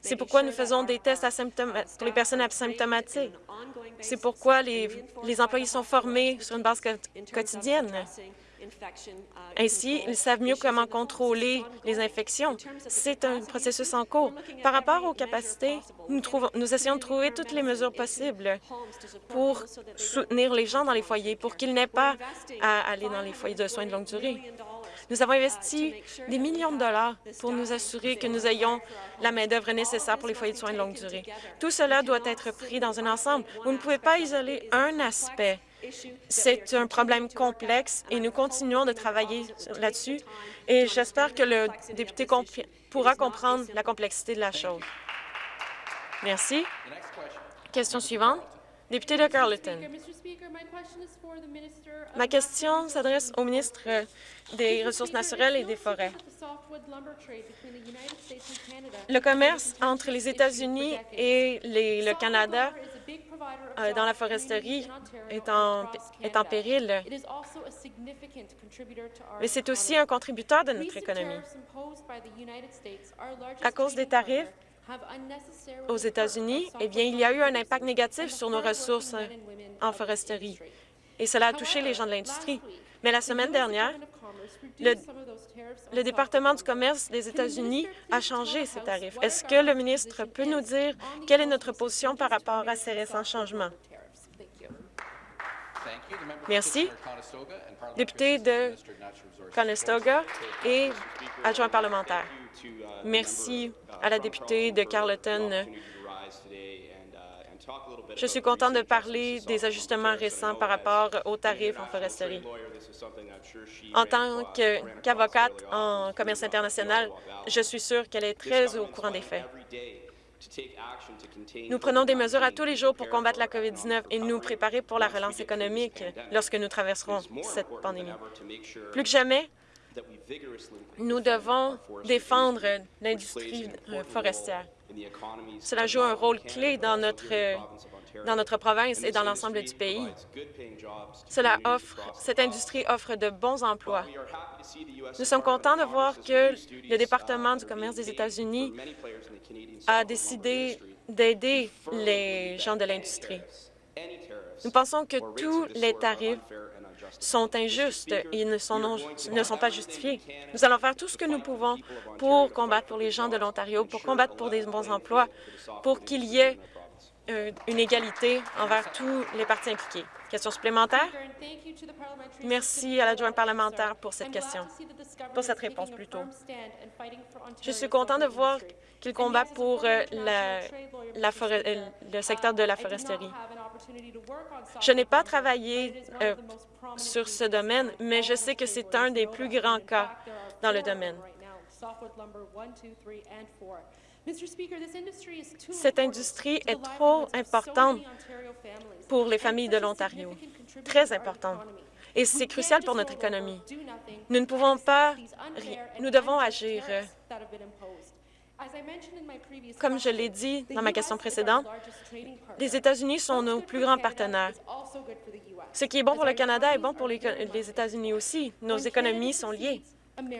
C'est pourquoi nous faisons des tests pour les personnes asymptomatiques. C'est pourquoi les, les employés sont formés sur une base quotidienne. Ainsi, ils savent mieux comment contrôler les infections. C'est un processus en cours. Par rapport aux capacités, nous, trouvons, nous essayons de trouver toutes les mesures possibles pour soutenir les gens dans les foyers, pour qu'ils n'aient pas à aller dans les foyers de soins de longue durée. Nous avons investi des millions de dollars pour nous assurer que nous ayons la main-d'œuvre nécessaire pour les foyers de soins de longue durée. Tout cela doit être pris dans un ensemble. Vous ne pouvez pas isoler un aspect c'est un problème complexe et nous continuons de travailler là-dessus et j'espère que le député pourra comprendre la complexité de la chose. Merci. Question suivante. Député de Carleton. Ma question s'adresse au ministre des Ressources naturelles et des Forêts. Le commerce entre les États-Unis et le Canada euh, dans la foresterie est en, est en péril. Mais c'est aussi un contributeur de notre économie. À cause des tarifs aux États-Unis, eh bien, il y a eu un impact négatif sur nos ressources en foresterie, et cela a touché les gens de l'industrie. Mais la semaine dernière, le, le, département du commerce des États-Unis a changé ces tarifs. Est-ce que le ministre peut nous dire quelle est notre position par rapport à ces récents changements? Merci. Député de Conestoga et adjoint parlementaire. Merci à la députée de Carleton je suis content de parler des ajustements récents par rapport aux tarifs en foresterie. En tant qu'avocate en commerce international, je suis sûre qu'elle est très au courant des faits. Nous prenons des mesures à tous les jours pour combattre la COVID-19 et nous préparer pour la relance économique lorsque nous traverserons cette pandémie. Plus que jamais, nous devons défendre l'industrie forestière. Cela joue un rôle clé dans notre, dans notre province et dans l'ensemble du pays. Cela offre, cette industrie offre de bons emplois. Nous sommes contents de voir que le département du commerce des États-Unis a décidé d'aider les gens de l'industrie. Nous pensons que tous les tarifs sont injustes et ne sont, ne sont pas justifiés. Nous allons faire tout ce que nous pouvons pour combattre pour les gens de l'Ontario, pour combattre pour des bons emplois, pour qu'il y ait une égalité envers tous les partis impliqués. Question supplémentaire? Merci à l'adjoint parlementaire pour cette question, pour cette réponse plutôt. Je suis content de voir qu'il combat pour euh, euh, le secteur de la foresterie. Je n'ai pas travaillé sur ce domaine, mais je sais que c'est un des plus grands cas dans le domaine. Cette industrie est trop importante pour les familles de l'Ontario, très importante, et c'est crucial pour notre économie. Nous ne pouvons pas... Nous devons agir. Comme je l'ai dit dans ma question précédente, les États-Unis sont nos plus grands partenaires. Ce qui est bon pour le Canada est bon pour les États-Unis aussi. Nos économies sont liées.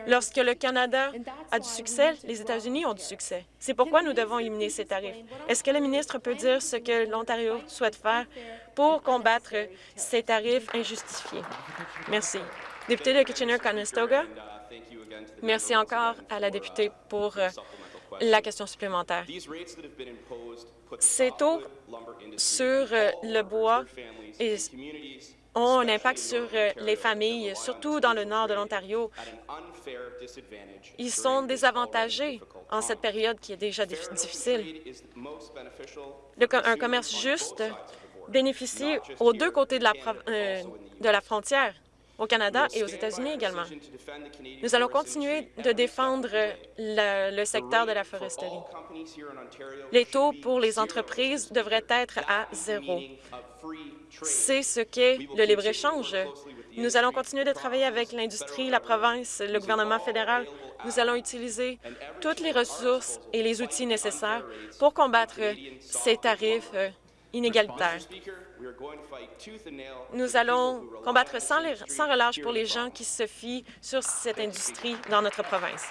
Lorsque le Canada a du succès, les États-Unis ont du succès. C'est pourquoi nous devons éliminer ces tarifs. Est-ce que le ministre peut dire ce que l'Ontario souhaite faire pour combattre ces tarifs injustifiés? Merci. Député de Kitchener-Conestoga, merci encore à la députée pour euh, la question supplémentaire. Ces taux sur euh, le bois ont un impact sur euh, les familles, surtout dans le nord de l'Ontario. Ils sont désavantagés en cette période qui est déjà difficile. un commerce juste bénéficie aux deux côtés de la, euh, de la frontière au Canada et aux États-Unis également. Nous allons continuer de défendre le, secteur de la foresterie. Les taux pour les entreprises devraient être à zéro. C'est ce qu'est le libre-échange. Nous allons continuer de travailler avec l'industrie, la province, le gouvernement fédéral. Nous allons utiliser toutes les ressources et les outils nécessaires pour combattre ces tarifs inégalitaires. Nous allons combattre sans, relâche pour les gens qui se fient sur cette industrie dans notre province.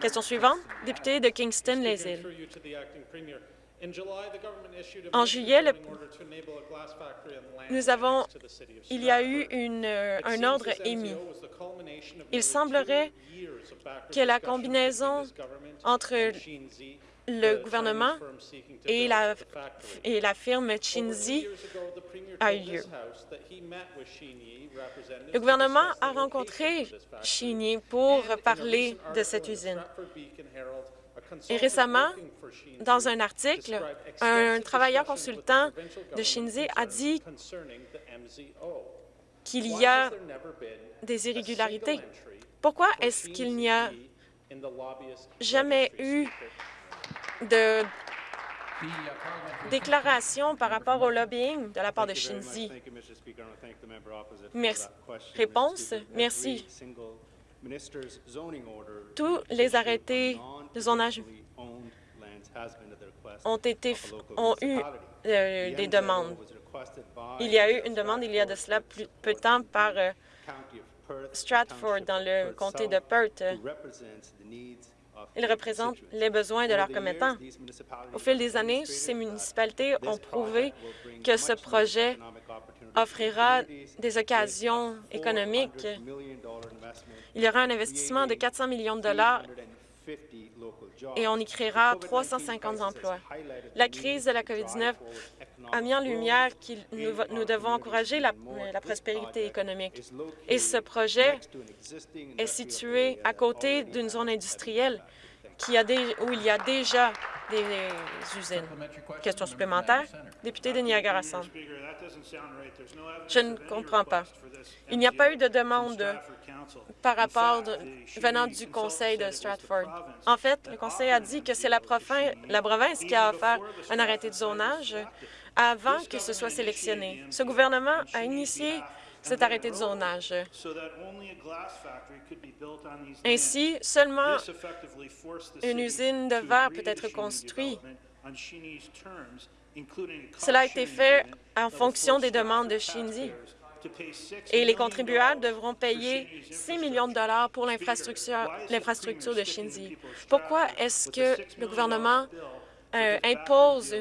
Question suivante, député de Kingston-Les-Îles. En juillet, nous avons, il y a eu un ordre émis. Il semblerait que la combinaison entre le gouvernement et la, et la firme Chinzi a eu lieu. Le gouvernement a rencontré Chinzi pour parler de cette usine. Et récemment, dans un article, un travailleur consultant de Shinzi a dit qu'il y a des irrégularités. Pourquoi est-ce qu'il n'y a jamais eu de déclaration par rapport au lobbying de la part de Shinzi? Merci. Réponse? Merci. Tous les arrêtés de zonage ont, été, ont eu euh, des demandes. Il y a eu une demande il y a de cela plus, peu de temps par euh, Stratford dans le comté de Perth ils représentent les besoins de leurs commettants. Au fil des années, ces municipalités ont prouvé que ce projet offrira des occasions économiques. Il y aura un investissement de 400 millions de dollars et on y créera 350 emplois. La crise de la COVID-19 a mis en lumière que nous, devons encourager la, la, prospérité économique. Et ce projet est situé à côté d'une zone industrielle où il y a déjà des usines. Question supplémentaire, député de Niagara-Centre. Je ne comprends pas. Il n'y a pas eu de demande par rapport venant du conseil de Stratford. En fait, le conseil a dit que c'est la, la province qui a offert un arrêté de zonage avant que ce soit sélectionné. Ce gouvernement a initié cet arrêté de zonage. Ainsi, seulement une usine de verre peut être construite. Cela a été fait en fonction des demandes de Shinzi. Et les contribuables devront payer 6 millions de dollars pour l'infrastructure de Shinzi. Pourquoi est-ce que le gouvernement euh, impose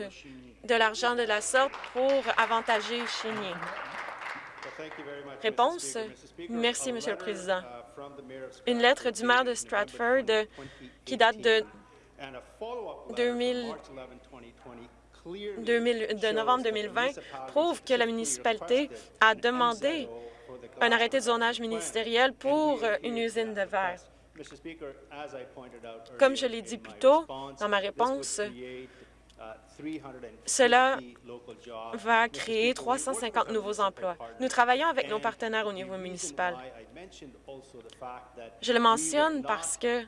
de l'argent de la sorte pour avantager Shinyi? Réponse. Merci, Monsieur le Président. Une lettre du maire de Stratford qui date de 2000, de novembre 2020 prouve que la municipalité a demandé un arrêté de zonage ministériel pour une usine de verre. Comme je l'ai dit plus tôt dans ma réponse, cela va créer 350 nouveaux emplois. Nous travaillons avec nos partenaires au niveau municipal. Je le mentionne parce que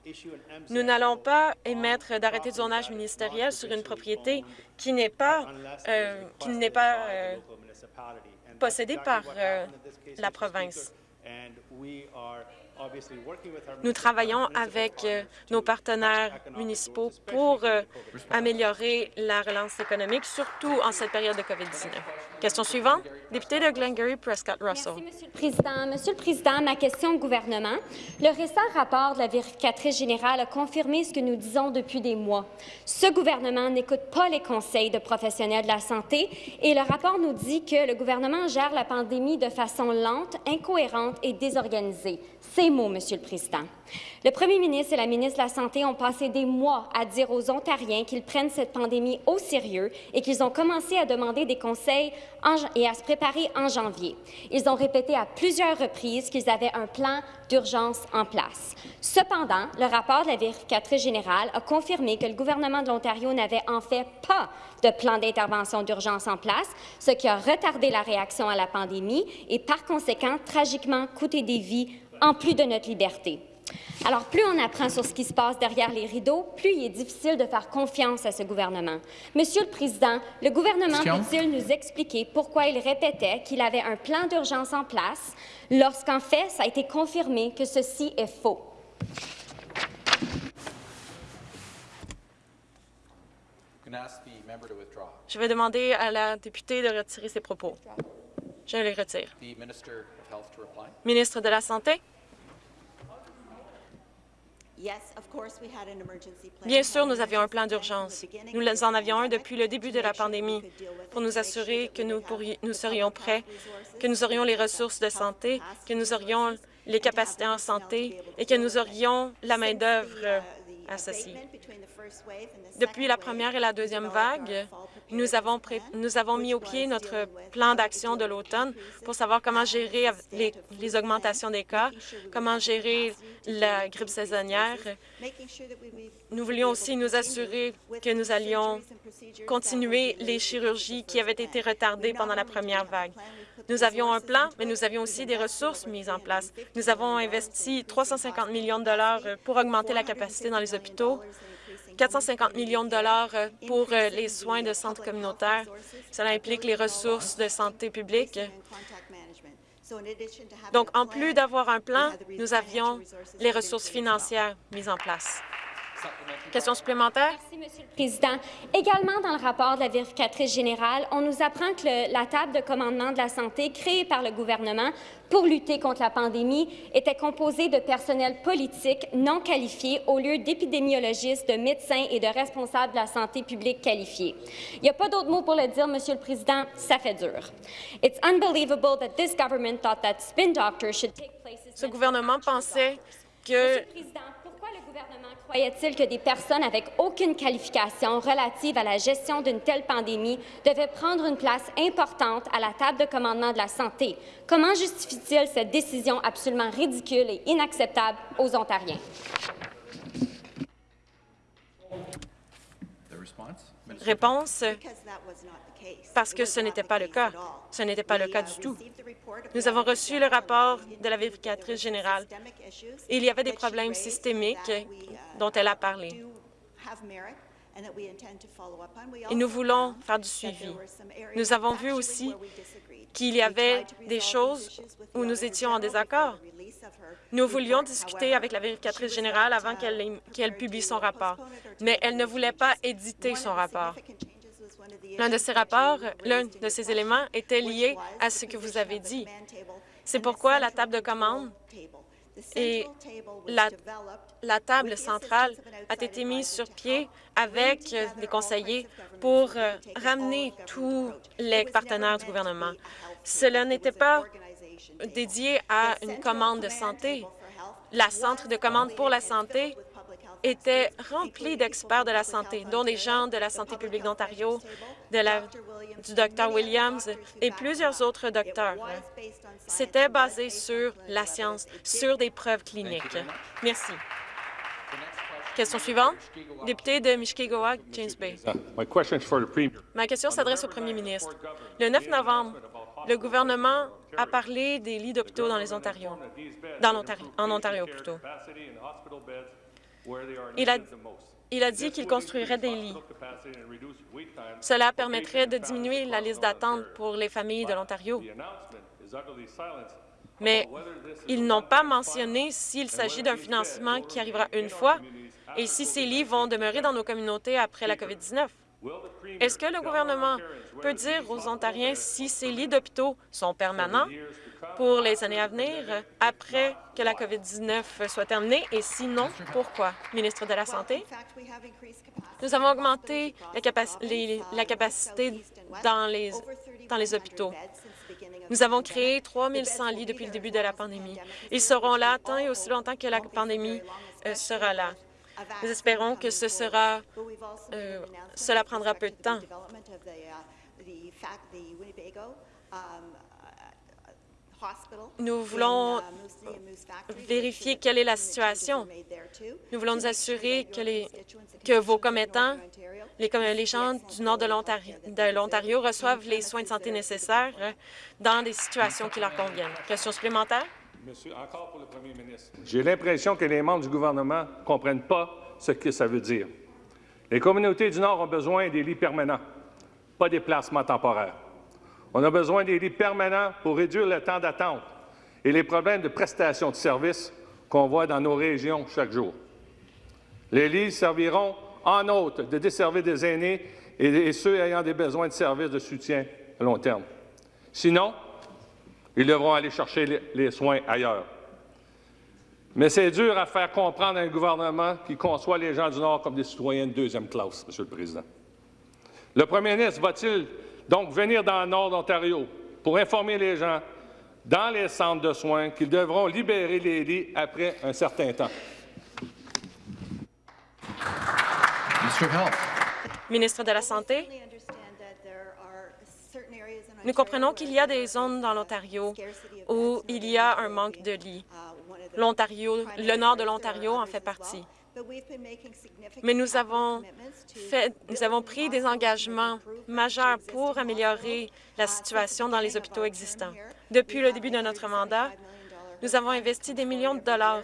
nous n'allons pas émettre d'arrêté de zonage ministériel sur une propriété qui n'est pas, euh, qui n'est pas euh, possédée par euh, la province. Nous travaillons avec euh, nos partenaires municipaux pour euh, améliorer la relance économique, surtout en cette période de COVID-19. Question suivante, député de Glengarry Prescott Russell. Merci, Monsieur le Président. Monsieur le Président, ma question au gouvernement. Le récent rapport de la vérificatrice générale a confirmé ce que nous disons depuis des mois. Ce gouvernement n'écoute pas les conseils de professionnels de la santé et le rapport nous dit que le gouvernement gère la pandémie de façon lente, incohérente et désorganisée. Mots, Monsieur le Président. Le premier ministre et la ministre de la Santé ont passé des mois à dire aux Ontariens qu'ils prennent cette pandémie au sérieux et qu'ils ont commencé à demander des conseils et à se préparer en janvier. Ils ont répété à plusieurs reprises qu'ils avaient un plan d'urgence en place. Cependant, le rapport de la vérificatrice générale a confirmé que le gouvernement de l'Ontario n'avait en fait pas de plan d'intervention d'urgence en place, ce qui a retardé la réaction à la pandémie et, par conséquent, tragiquement coûté des vies en plus de notre liberté. Alors, plus on apprend sur ce qui se passe derrière les rideaux, plus il est difficile de faire confiance à ce gouvernement. Monsieur le Président, le gouvernement peut-il nous expliquer pourquoi il répétait qu'il avait un plan d'urgence en place lorsqu'en fait, ça a été confirmé que ceci est faux? Je vais demander à la députée de retirer ses propos. Je les retire. Ministre de la Santé? Bien sûr, nous avions un plan d'urgence. Nous en avions un depuis le début de la pandémie pour nous assurer que nous, nous serions prêts, que nous aurions les ressources de santé, que nous aurions les capacités en santé et que nous aurions la main-d'œuvre associée. Depuis la première et la deuxième vague, nous avons, mis au pied notre plan d'action de l'automne pour savoir comment gérer les, les, augmentations des cas, comment gérer la grippe saisonnière. Nous voulions aussi nous assurer que nous allions continuer les chirurgies qui avaient été retardées pendant la première vague. Nous avions un plan, mais nous avions aussi des ressources mises en place. Nous avons investi 350 millions de dollars pour augmenter la capacité dans les hôpitaux, 450 millions de dollars euh, pour euh, les soins de centres communautaires. Cela implique les ressources de santé publique. Donc, en plus d'avoir un plan, nous avions les ressources financières mises en place. Question supplémentaire? Merci, Monsieur le Président. Également, dans le rapport de la vérificatrice générale, on nous apprend que la table de commandement de la santé créée par le gouvernement pour lutter contre la pandémie était composée de personnel politique non qualifié au lieu d'épidémiologistes, de médecins et de responsables de la santé publique qualifiés. Il n'y a pas d'autre mot pour le dire, Monsieur le Président, ça fait dur. It's unbelievable that this government thought that spin doctors should take Ce gouvernement pensait que Croyait-il que des personnes avec aucune qualification relative à la gestion d'une telle pandémie devaient prendre une place importante à la table de commandement de la santé? Comment justifie-t-il cette décision absolument ridicule et inacceptable aux Ontariens? Réponse? Parce que ce n'était pas le cas. Ce n'était pas le cas du tout. Nous avons reçu le rapport de la vérificatrice générale. Il y avait des problèmes systémiques dont elle a parlé. Et nous voulons faire du suivi. Nous avons vu aussi qu'il y avait des choses où nous étions en désaccord. Nous voulions discuter avec la vérificatrice générale avant qu'elle publie son rapport, mais elle ne voulait pas éditer son rapport. L'un de ces rapports, l'un de ces éléments était lié à ce que vous avez dit. C'est pourquoi la table de commande et la, table centrale a été mise sur pied avec les conseillers pour euh, ramener tous les partenaires du gouvernement. Cela n'était pas dédié à une commande de santé. La centre de commande pour la santé était rempli d'experts de la santé, dont des gens de la santé publique d'Ontario, du Dr Williams et plusieurs autres docteurs. C'était basé sur la science, sur des preuves cliniques. Merci. Question suivante. Député de Mishkegoa, James Bay. Ma question s'adresse au premier ministre. Le 9 novembre, le gouvernement a parlé des lits d'hôpitaux dans les Ontario, en Ontario plutôt. Il a, il a dit qu'il construirait des lits. Cela permettrait de diminuer la liste d'attente pour les familles de l'Ontario. Mais ils n'ont pas mentionné s'il s'agit d'un financement qui arrivera une fois et si ces lits vont demeurer dans nos communautés après la COVID-19. Est-ce que le gouvernement peut dire aux Ontariens si ces lits d'hôpitaux sont permanents pour les années à venir, après que la COVID-19 soit terminée, et sinon, pourquoi? Ministre de la Santé, nous avons augmenté la, capacité dans les, hôpitaux. Nous avons créé 3 100 lits depuis le début de la pandémie. Ils seront là tant et aussi longtemps que la pandémie euh, sera là. Nous espérons que ce sera, euh, cela prendra peu de temps. Nous voulons vérifier quelle est la situation. Nous voulons nous assurer que, vos commettants, les, les gens du nord de l'Ontario reçoivent les soins de santé nécessaires dans des situations qui leur conviennent. Question supplémentaire? Monsieur, le premier. J'ai l'impression que les membres du gouvernement ne comprennent pas ce que ça veut dire. Les communautés du Nord ont besoin des lits permanents, pas des placements temporaires. On a besoin des lits permanents pour réduire le temps d'attente et les problèmes de prestation de services qu'on voit dans nos régions chaque jour. Les lits serviront, en outre, de desservir des aînés et ceux ayant des besoins de services de soutien à long terme. Sinon, ils devront aller chercher les soins ailleurs. Mais c'est dur à faire comprendre à un gouvernement qui conçoit les gens du Nord comme des citoyens de deuxième classe, Monsieur le Président. Le premier ministre va-t-il donc venir dans le Nord d'Ontario pour informer les gens dans les centres de soins qu'ils devront libérer les lits après un certain temps? Ministre de la Santé. Nous comprenons qu'il y a des zones dans l'Ontario où il y a un manque de lits. L'Ontario, le nord de l'Ontario en fait partie. Mais nous avons, fait, nous avons pris des engagements majeurs pour améliorer la situation dans les hôpitaux existants. Depuis le début de notre mandat, nous avons investi des millions de dollars.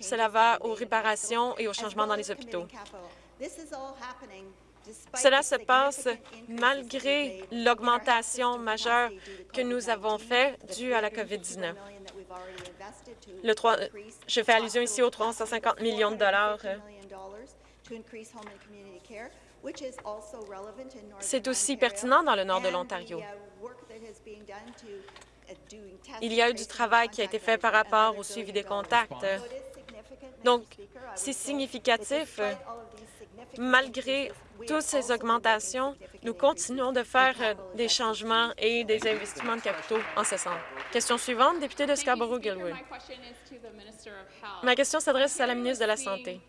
Cela va aux réparations et aux changements dans les hôpitaux. Cela se passe malgré l'augmentation majeure que nous avons faite due à la COVID-19. Je fais allusion ici aux 350 millions de dollars. C'est aussi pertinent dans le nord de l'Ontario. Il y a eu du travail qui a été fait par rapport au suivi des contacts. Donc, c'est significatif malgré toutes ces augmentations, nous continuons de faire euh, des changements et des investissements de capitaux en ce sens. Question suivante, député de Scarborough-Gilwood. Ma question s'adresse à la ministre de la Santé.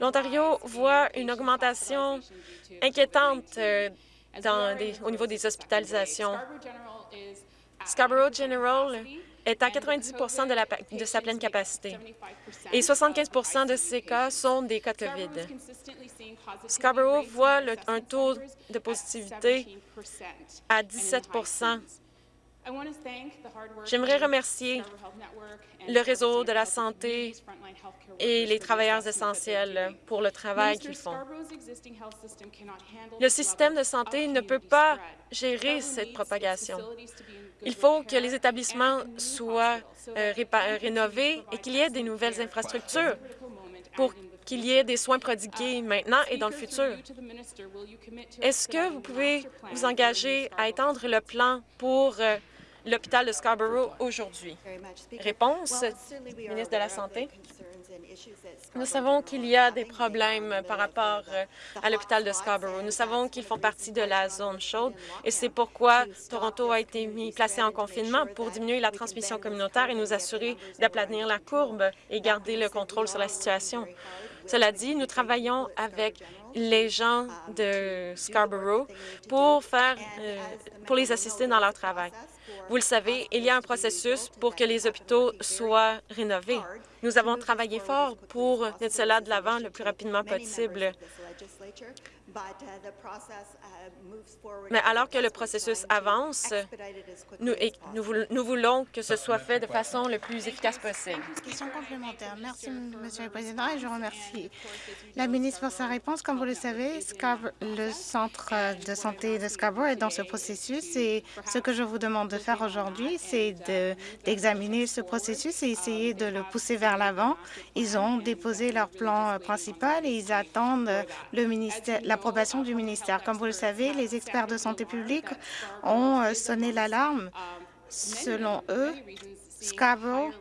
L'Ontario voit une augmentation inquiétante euh, au niveau des hospitalisations. Scarborough General est à 90 de, de sa pleine capacité et 75% de ces cas sont des cas COVID. Scarborough voit un taux de positivité à 17 J'aimerais remercier le réseau de la santé et les travailleurs essentiels pour le travail qu'ils font. Le système de santé ne peut pas gérer cette propagation. Il faut que les établissements soient euh, rénovés et qu'il y ait des nouvelles infrastructures pour qu'il y ait des soins prodigués maintenant et dans le futur. Est-ce que vous pouvez vous engager à étendre le plan pour euh, l'hôpital de Scarborough aujourd'hui? Réponse, ministre de la Santé. Nous savons qu'il y a des problèmes par rapport euh, à l'hôpital de Scarborough. Nous savons qu'ils font partie de la zone chaude et c'est pourquoi Toronto a été mis, placé en confinement pour diminuer la transmission communautaire et nous assurer d'aplanir la courbe et garder le contrôle sur la situation. Cela dit, nous travaillons avec les gens de Scarborough pour, faire, euh, pour les assister dans leur travail. Vous le savez, il y a un processus pour que les hôpitaux soient rénovés. Nous avons travaillé fort pour mettre cela de l'avant le plus rapidement possible. Mais alors que le processus avance, nous, nous, voulons que ce soit fait de façon le plus efficace possible. Question complémentaire. Merci, Monsieur le Président, et je remercie la ministre pour sa réponse. Comme vous le savez, le centre de santé de Scarborough est dans ce processus et ce que je vous demande de faire aujourd'hui, c'est d'examiner ce processus et essayer de le pousser vers l'avant. Ils ont déposé leur plan euh, principal et ils attendent l'approbation du ministère. Comme vous le savez, les experts de santé publique ont euh, sonné l'alarme. Selon eux, Scarborough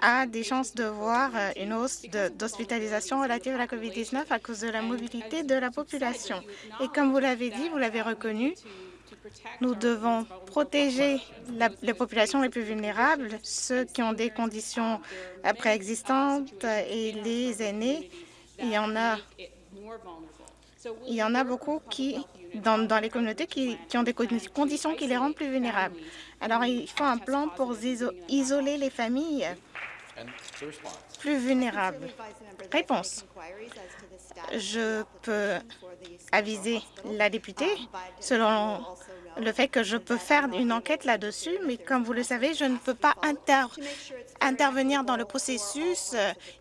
a des chances de voir euh, une hausse d'hospitalisation relative à la COVID-19 à cause de la mobilité de la population. Et comme vous l'avez dit, vous l'avez reconnu, nous devons protéger les populations les plus vulnérables, ceux qui ont des conditions euh, préexistantes et les aînés. Il y en a, il y en a beaucoup qui, dans, dans les communautés qui, qui ont des conditions qui les rendent plus vulnérables. Alors, il faut un plan pour isoler les familles plus vulnérables. Réponse. Je peux aviser la députée selon le fait que je peux faire une enquête là-dessus, mais comme vous le savez, je ne peux pas intervenir dans le processus.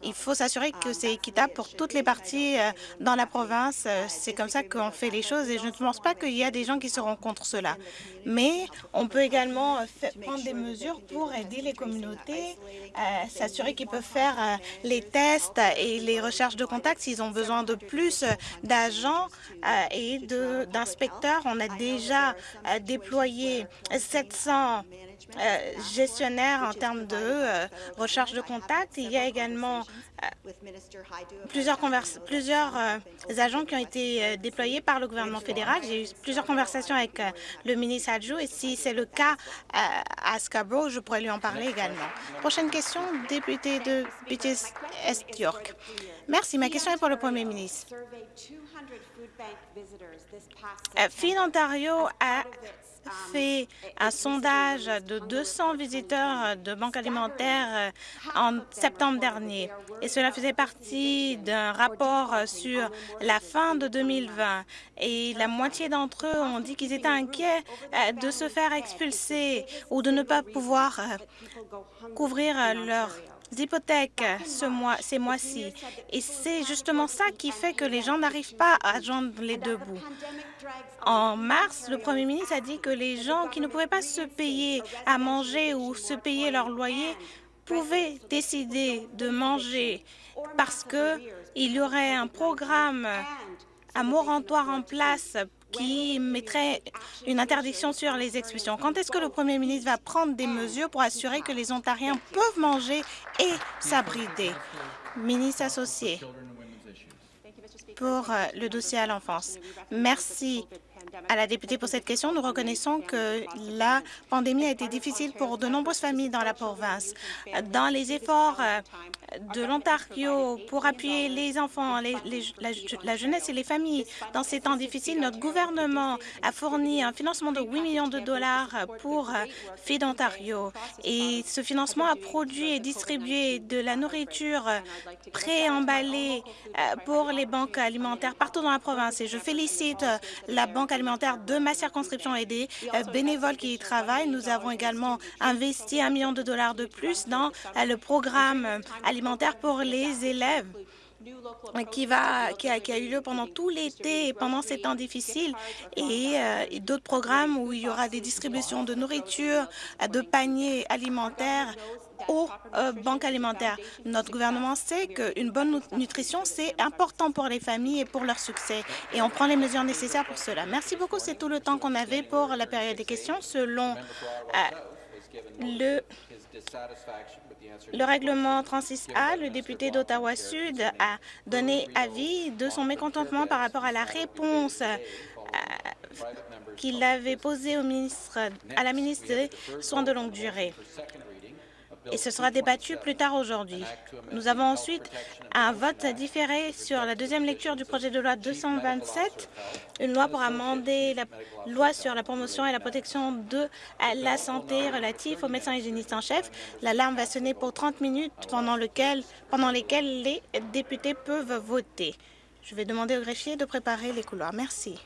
Il faut s'assurer que c'est équitable pour toutes les parties euh, dans la province. C'est comme ça qu'on fait les choses et je ne pense pas qu'il y a des gens qui seront contre cela. Mais on peut également euh, prendre des mesures pour aider les communautés, euh, s'assurer qu'ils peuvent faire les tests et les recherches de contact s'ils ont besoin de plus d'agents et d'inspecteurs. On a déjà déployer 700 euh, gestionnaires en termes de euh, recherche de contact. Il y a également euh, plusieurs, agents qui ont été déployés par le gouvernement fédéral. J'ai eu plusieurs conversations avec le ministre adjoint et si c'est le cas à Scarborough, je pourrais lui en parler également. Prochaine question, député de Beaches Est York. Merci. Ma question est pour le Premier ministre. Fin Ontario a fait un sondage de 200 visiteurs de banques alimentaires euh, en septembre dernier. Et cela faisait partie d'un rapport sur la fin de 2020. Et la moitié d'entre eux ont dit qu'ils étaient inquiets euh, de se faire expulser ou de ne pas pouvoir euh, couvrir leurs hypothèques ce mois, ces mois-ci. Et c'est justement ça qui fait que les gens n'arrivent pas à joindre les deux bouts. En mars, le Premier ministre a dit que les gens qui ne pouvaient pas se payer à manger ou se payer leur loyer pouvaient décider de manger parce qu'il y aurait un programme, un moratoire en place qui mettrait une interdiction sur les expulsions. Quand est-ce que le Premier ministre va prendre des mesures pour assurer que les Ontariens peuvent manger et s'abriter? Ministre associé pour euh, le dossier à l'enfance. Merci à la députée pour cette question. Nous reconnaissons que la pandémie a été difficile pour de nombreuses familles dans la province. Dans les efforts euh, de l'Ontario pour appuyer les enfants, la, jeunesse et les familles dans ces temps difficiles, notre gouvernement a fourni un financement de 8 millions de dollars pour euh, Feed Ontario. Et ce financement a produit et distribué de la nourriture préemballée euh, pour les banques alimentaires partout dans la province. Et je félicite la Banque alimentaire de ma circonscription et des euh, bénévoles qui y travaillent. Nous avons également investi un million de dollars de plus dans euh, le programme euh, alimentaire pour les élèves qui, va, qui, a, qui a eu lieu pendant tout l'été et pendant ces temps difficiles et, d'autres programmes où il y aura des distributions de nourriture, de paniers alimentaires aux banques alimentaires. Notre gouvernement sait qu'une bonne nutrition, c'est important pour les familles et pour leur succès, et on prend les mesures nécessaires pour cela. Merci beaucoup. C'est tout le temps qu'on avait pour la période des questions. Selon le le règlement 36A, le député d'Ottawa-Sud a donné avis de son mécontentement par rapport à la réponse qu'il avait posée à la ministre des Soins de longue durée et ce sera débattu plus tard aujourd'hui. Nous avons ensuite un vote différé sur la deuxième lecture du projet de loi 227, une loi pour amender la loi sur la promotion et la protection de la santé relative aux médecins hygiénistes en chef. L'alarme va sonner pour 30 minutes pendant, pendant lesquelles les députés peuvent voter. Je vais demander au greffier de préparer les couloirs. Merci.